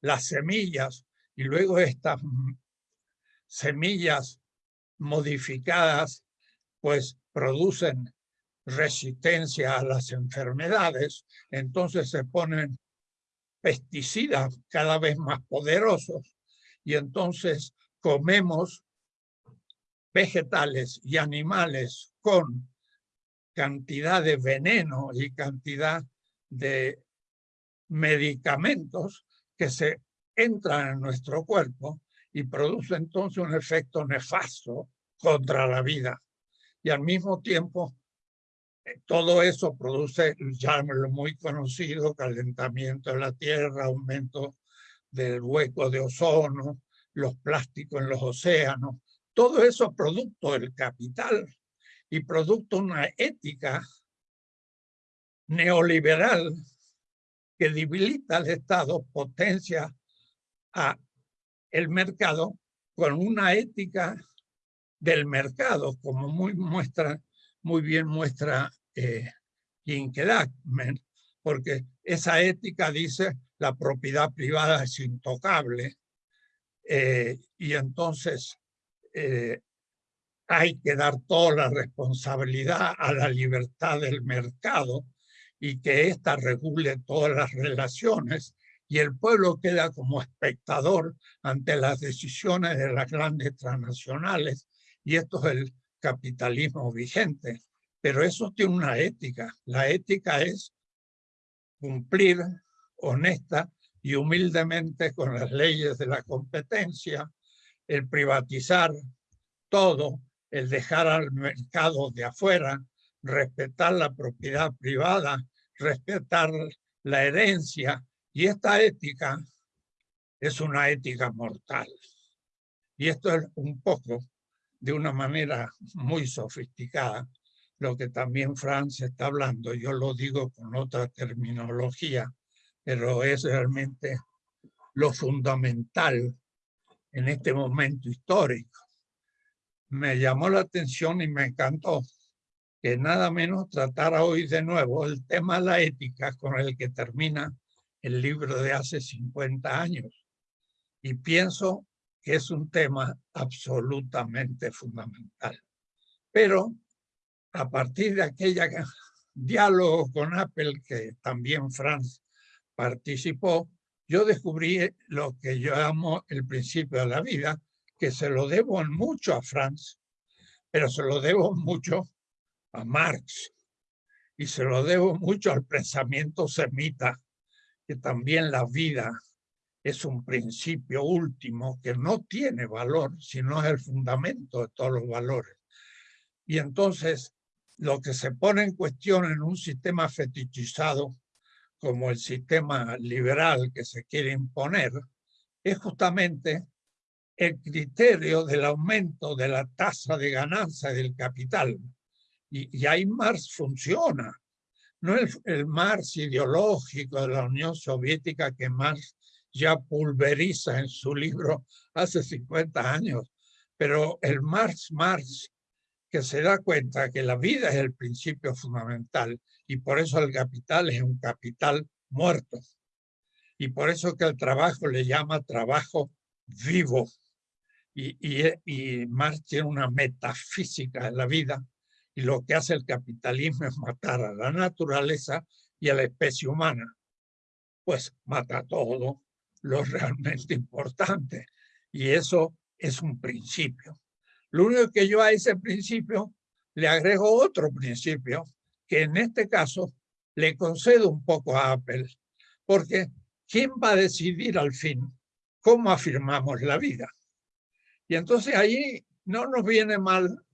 las semillas y luego estas semillas modificadas pues producen resistencia a las enfermedades, entonces se ponen pesticidas cada vez más poderosos y entonces comemos vegetales y animales con cantidad de veneno y cantidad de medicamentos que se entran en nuestro cuerpo y produce entonces un efecto nefasto contra la vida. Y al mismo tiempo, todo eso produce, ya lo muy conocido, calentamiento de la Tierra, aumento del hueco de ozono, los plásticos en los océanos, todo eso producto del capital y producto de una ética neoliberal que debilita al Estado, potencia a el mercado con una ética del mercado, como muy muestra, muy bien muestra eh, porque esa ética dice la propiedad privada es intocable eh, y entonces eh, hay que dar toda la responsabilidad a la libertad del mercado y que ésta regule todas las relaciones y el pueblo queda como espectador ante las decisiones de las grandes transnacionales y esto es el capitalismo vigente. Pero eso tiene una ética. La ética es cumplir honesta y humildemente con las leyes de la competencia, el privatizar todo, el dejar al mercado de afuera, respetar la propiedad privada, respetar la herencia. Y esta ética es una ética mortal. Y esto es un poco, de una manera muy sofisticada, lo que también Franz está hablando. Yo lo digo con otra terminología, pero es realmente lo fundamental en este momento histórico. Me llamó la atención y me encantó que nada menos tratara hoy de nuevo el tema de la ética con el que termina el libro de hace 50 años. Y pienso que es un tema absolutamente fundamental. Pero a partir de aquella diálogo con Apple, que también Franz participó, yo descubrí lo que yo llamo el principio de la vida, que se lo debo mucho a Franz, pero se lo debo mucho a Marx y se lo debo mucho al pensamiento semita, que también la vida es un principio último que no tiene valor, sino es el fundamento de todos los valores. Y entonces lo que se pone en cuestión en un sistema fetichizado como el sistema liberal que se quiere imponer es justamente el criterio del aumento de la tasa de ganancia del capital. Y, ahí Marx funciona. No el, el Marx ideológico de la Unión Soviética que Marx ya pulveriza en su libro hace 50 años, pero el Marx Marx que se da cuenta que la vida es el principio fundamental y por eso el capital es un capital muerto. Y por eso que el trabajo le llama trabajo vivo. Y, y, Marx tiene una metafísica de la vida y lo que hace el capitalismo es matar a la naturaleza y a la especie humana. Pues mata todo lo realmente importante. Y eso es un principio. Lo único que yo a ese principio le agrego otro principio, que en este caso le concedo un poco a Apple, porque ¿quién va a decidir al fin cómo afirmamos la vida? Y entonces ahí no nos viene mal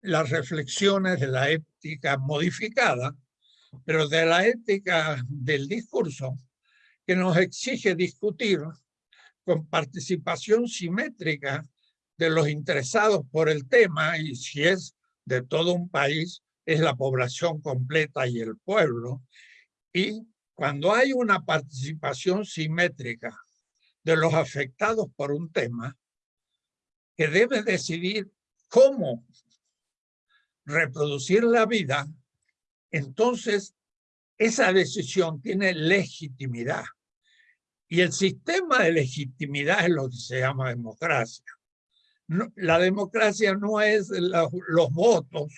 las reflexiones de la ética modificada, pero de la ética del discurso, que nos exige discutir con participación simétrica de los interesados por el tema y si es de todo un país, es la población completa y el pueblo. Y cuando hay una participación simétrica de los afectados por un tema, que debe decidir cómo reproducir la vida, entonces esa decisión tiene legitimidad. Y el sistema de legitimidad es lo que se llama democracia la democracia no es los votos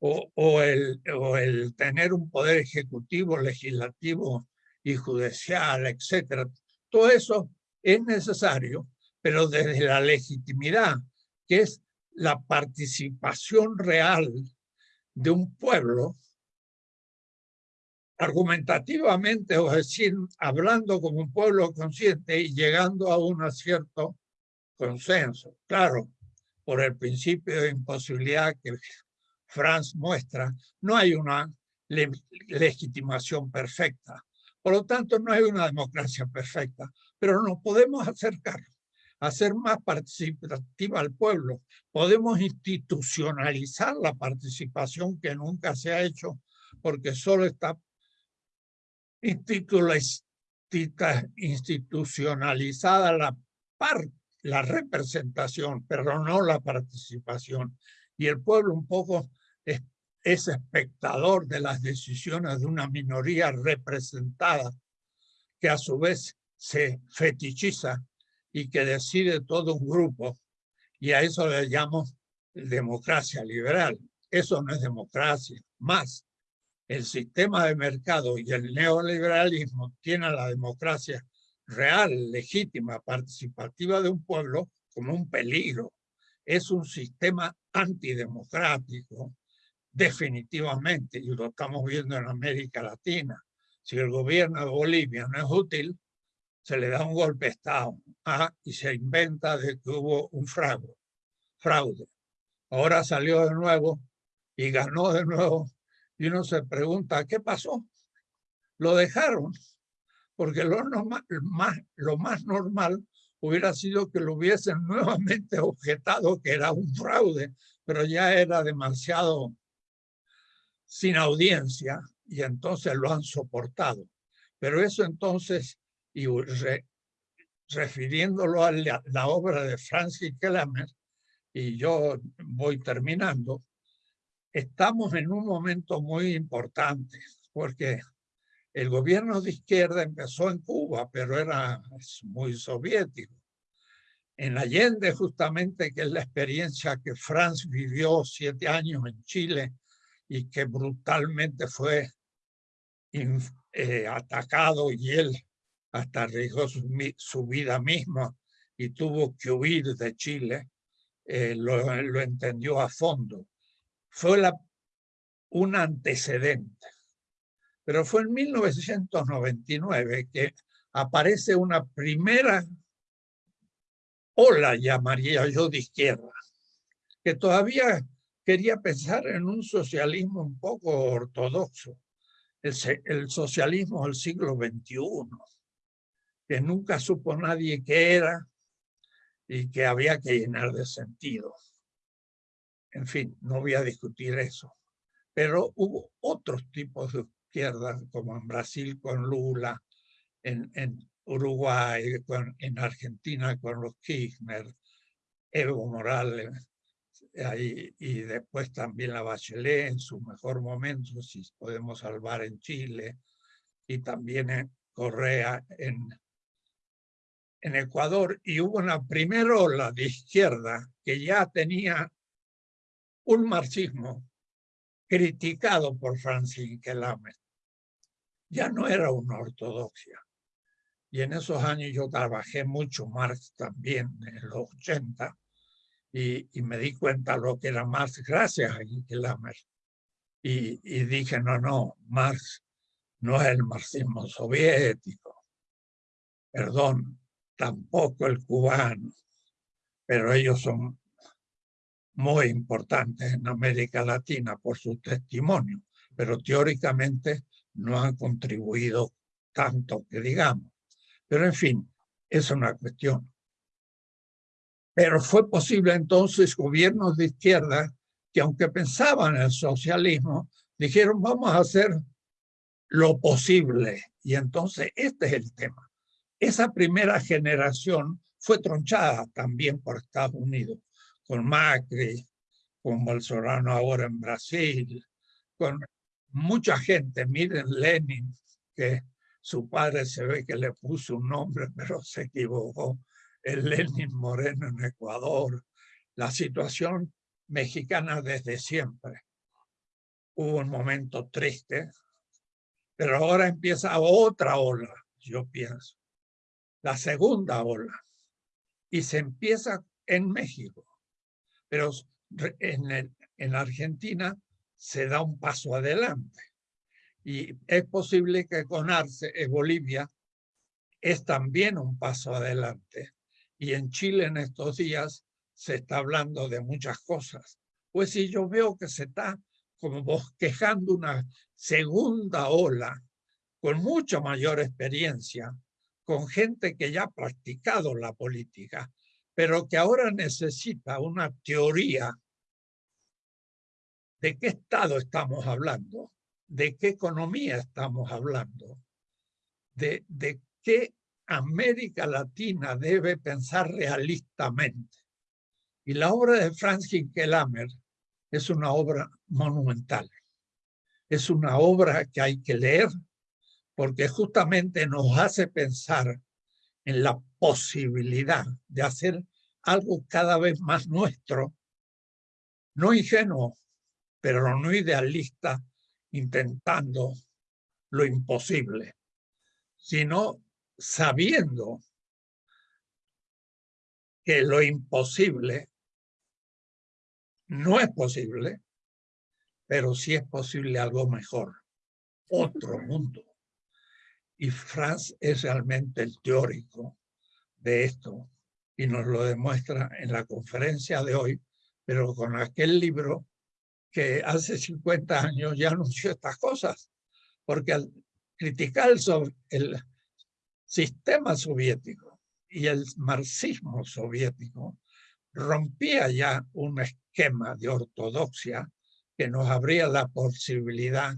o, el, o el tener un poder ejecutivo, legislativo y judicial, etcétera. Todo eso es necesario, pero desde la legitimidad, que es la participación real de un pueblo, argumentativamente, o decir, hablando como un pueblo consciente y llegando a un cierto consenso. Claro, por el principio de imposibilidad que Franz muestra, no hay una legitimación perfecta. Por lo tanto, no hay una democracia perfecta, pero nos podemos acercar, hacer más participativa al pueblo. Podemos institucionalizar la participación que nunca se ha hecho porque solo está institucionalizada la, la representación, pero no la participación. Y el pueblo un poco es, es espectador de las decisiones de una minoría representada que a su vez se fetichiza y que decide todo un grupo. Y a eso le llamo democracia liberal. Eso no es democracia. Más, el sistema de mercado y el neoliberalismo tienen la democracia real, legítima, participativa de un pueblo como un peligro. Es un sistema antidemocrático, definitivamente, y lo estamos viendo en América Latina. Si el gobierno de Bolivia no es útil, se le da un golpe de Estado ¿ah? y se inventa de que hubo un fraude. fraude. Ahora salió de nuevo y ganó de nuevo y uno se pregunta, ¿qué pasó? Lo dejaron, porque lo, más, lo más normal hubiera sido que lo hubiesen nuevamente objetado que era un fraude, pero ya era demasiado sin audiencia y entonces lo han soportado. Pero eso entonces, y refiriéndolo a la, obra de Francis Kellerman, y yo voy terminando, estamos en un momento muy importante, porque el gobierno de izquierda empezó en Cuba, pero era muy soviético. En Allende, justamente, que es la experiencia que Franz vivió siete años en Chile y que brutalmente fue eh, atacado y él hasta arriesgó su, vida misma y tuvo que huir de Chile, eh, lo, entendió a fondo fue un antecedente. Pero fue en 1999 que aparece una primera ola, llamaría yo, de izquierda, que todavía quería pensar en un socialismo un poco ortodoxo, el, socialismo del siglo XXI, que nunca supo nadie qué era y que había que llenar de sentido. En fin, no voy a discutir eso. Pero hubo otros tipos de como en Brasil con Lula, en, Uruguay, en Argentina con los Kirchner, Evo Morales, y después también la Bachelet en su mejor momento, si podemos salvar en Chile, y también en Correa en, en Ecuador. Y hubo una primera ola de izquierda que ya tenía un marxismo criticado por Francis Kelamet. Ya no era una ortodoxia. Y en esos años yo trabajé mucho Marx también, en los 80, y, me di cuenta lo que era Marx gracias a Kelamet. Y, y dije, no, no, Marx no es el marxismo soviético. Perdón, tampoco el cubano. Pero ellos son muy importantes en América Latina por su testimonio, pero teóricamente no han contribuido tanto que digamos. Pero en fin, es una cuestión. Pero fue posible entonces gobiernos de izquierda que aunque pensaban en el socialismo, dijeron vamos a hacer lo posible. Y entonces este es el tema. Esa primera generación fue tronchada también por Estados Unidos con Macri, con Bolsonaro ahora en Brasil, con mucha gente. Miren Lenin, que su padre se ve que le puso un nombre, pero se equivocó. El Lenin Moreno en Ecuador. La situación mexicana desde siempre. Hubo un momento triste, pero ahora empieza otra ola, yo pienso. La segunda ola. Y se empieza en México pero en, en Argentina se da un paso adelante. Y es posible que con Arce, en Bolivia, es también un paso adelante. Y en Chile en estos días se está hablando de muchas cosas. Pues si yo veo que se está como bosquejando una segunda ola con mucha mayor experiencia, con gente que ya ha practicado la política, pero que ahora necesita una teoría de qué estado estamos hablando de qué economía estamos hablando, de, qué América Latina debe pensar realistamente. Y la obra de Franz Hinkelamer es una obra monumental. Es una obra que hay que leer porque justamente nos hace pensar en la posibilidad de hacer algo cada vez más nuestro, no ingenuo, pero no idealista, intentando lo imposible, sino sabiendo que lo imposible no es posible, pero sí es posible algo mejor, otro mundo. Y Franz es realmente el teórico de esto y nos lo demuestra en la conferencia de hoy, pero con aquel libro que hace 50 años ya anunció estas cosas, porque al criticar sobre el sistema soviético y el marxismo soviético, rompía ya un esquema de ortodoxia que nos abría la posibilidad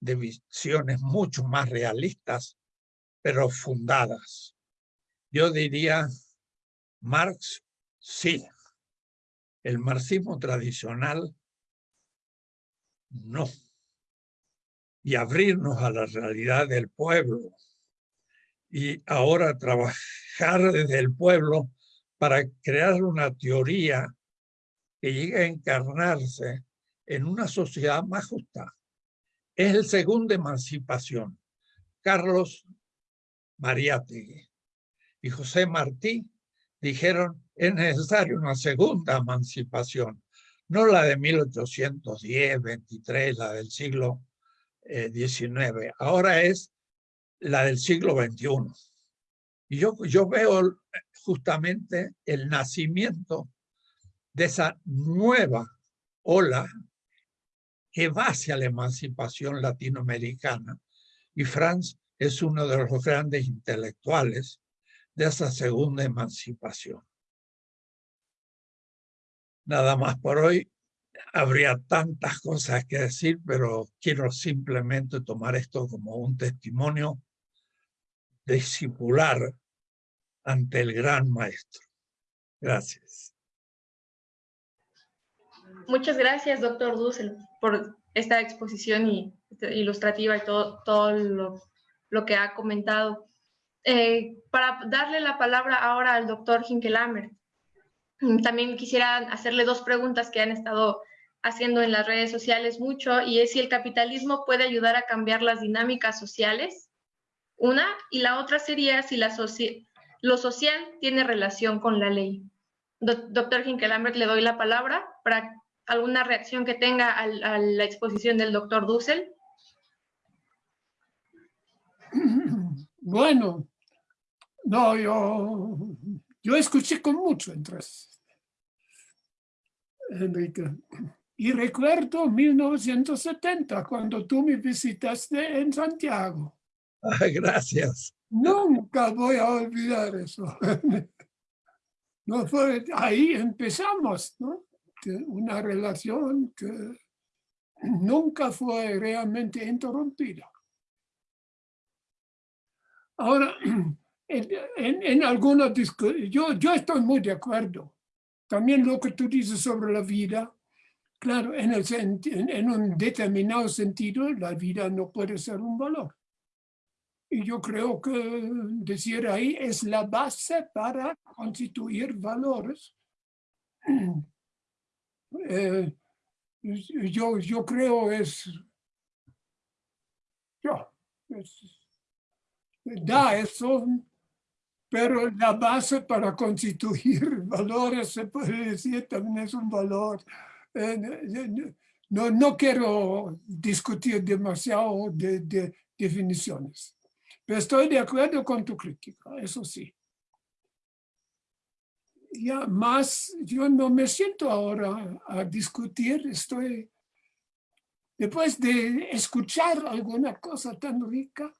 de visiones mucho más realistas, pero fundadas. Yo diría, Marx, sí. El marxismo tradicional, no. Y abrirnos a la realidad del pueblo. Y ahora trabajar desde el pueblo para crear una teoría que llegue a encarnarse en una sociedad más justa. Es el segundo emancipación. Carlos Mariátegui y José Martí dijeron es necesaria una segunda emancipación, no la de 1810, 23, la del siglo XIX. Eh, Ahora es la del siglo XXI. Y yo, yo veo justamente el nacimiento de esa nueva ola que va hacia la emancipación latinoamericana. Y Franz es uno de los grandes intelectuales de esa segunda emancipación. Nada más por hoy. Habría tantas cosas que decir, pero quiero simplemente tomar esto como un testimonio discipular ante el gran maestro. Gracias. Muchas gracias, doctor Dussel, por esta exposición y, ilustrativa y todo, todo lo, lo que ha comentado. Eh, para darle la palabra ahora al doctor Hinkelamer, también quisiera hacerle dos preguntas que han estado haciendo en las redes sociales mucho, y es si el capitalismo puede ayudar a cambiar las dinámicas sociales, una, y la otra sería si lo social tiene relación con la ley. doctor Hinkelamer, le doy la palabra para alguna reacción que tenga a, la exposición del doctor Dussel. Bueno, no, yo, yo escuché con mucho interés, Enrique. Y recuerdo 1970, cuando tú me visitaste en Santiago. gracias. Nunca voy a olvidar eso. No fue, ahí empezamos, ¿no? Una relación que nunca fue realmente interrumpida. Ahora, en, en, algunos yo, yo estoy muy de acuerdo. También lo que tú dices sobre la vida, claro, en, el, en un determinado sentido, la vida no puede ser un valor. Y yo creo que decir ahí es la base para constituir valores. Eh, yo, yo creo es, yo, es da eso, pero la base para constituir valores, se puede decir, también es un valor. Eh, no, no quiero discutir demasiado de, de definiciones, pero estoy de acuerdo con tu crítica, eso sí. Ya más, yo no me siento ahora a discutir, estoy, después de escuchar alguna cosa tan rica,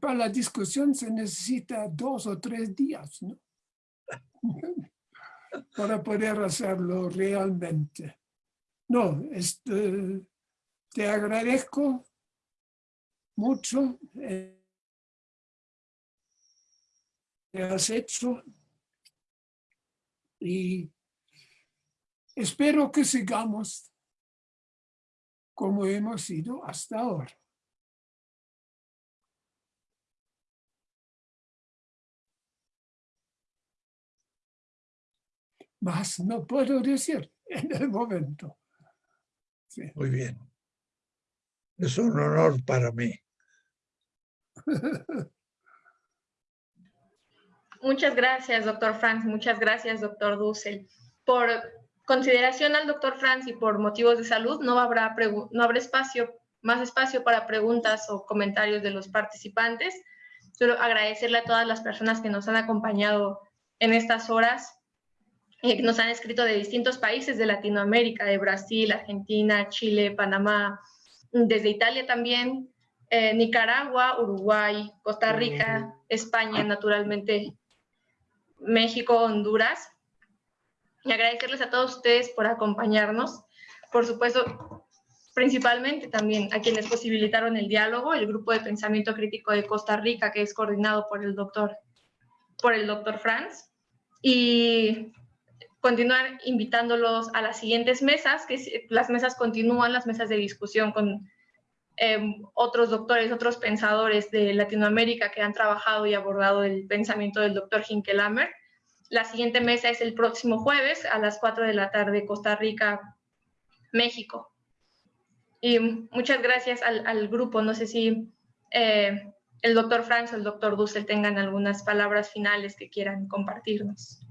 para la discusión se necesita dos o tres días, ¿no? para poder hacerlo realmente. No, este, te agradezco mucho eh, que has hecho y espero que sigamos como hemos ido hasta ahora. Más no puedo decir en el momento. Muy bien. Es un honor para mí. Muchas gracias, doctor Franz. Muchas gracias, doctor Dussel. Por consideración al doctor Franz y por motivos de salud, no habrá, no habrá espacio, más espacio para preguntas o comentarios de los participantes. Solo agradecerle a todas las personas que nos han acompañado en estas horas, eh, nos han escrito de distintos países de Latinoamérica, de Brasil, Argentina, Chile, Panamá, desde Italia también, eh, Nicaragua, Uruguay, Costa Rica, España, naturalmente, México, Honduras. Y agradecerles a todos ustedes por acompañarnos. Por supuesto, principalmente también a quienes posibilitaron el diálogo, el grupo de pensamiento crítico de Costa Rica, que es coordinado por el doctor, por el doctor Franz. Y continuar invitándolos a las siguientes mesas, que las mesas continúan, las mesas de discusión con eh, otros doctores, otros pensadores de Latinoamérica que han trabajado y abordado el pensamiento del doctor Hinkelhammer. La siguiente mesa es el próximo jueves a las 4 de la tarde, Costa Rica, México. Y muchas gracias al, grupo. No sé si eh, el doctor Franz o el doctor Dussel tengan algunas palabras finales que quieran compartirnos.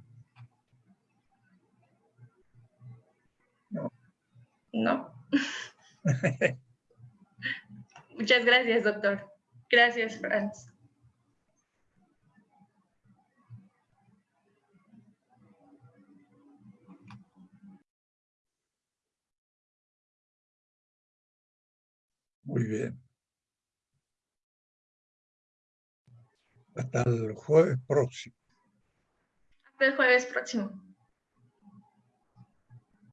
¿No? Muchas gracias, doctor. Gracias, Franz. Muy bien. Hasta el jueves próximo. Hasta el jueves próximo.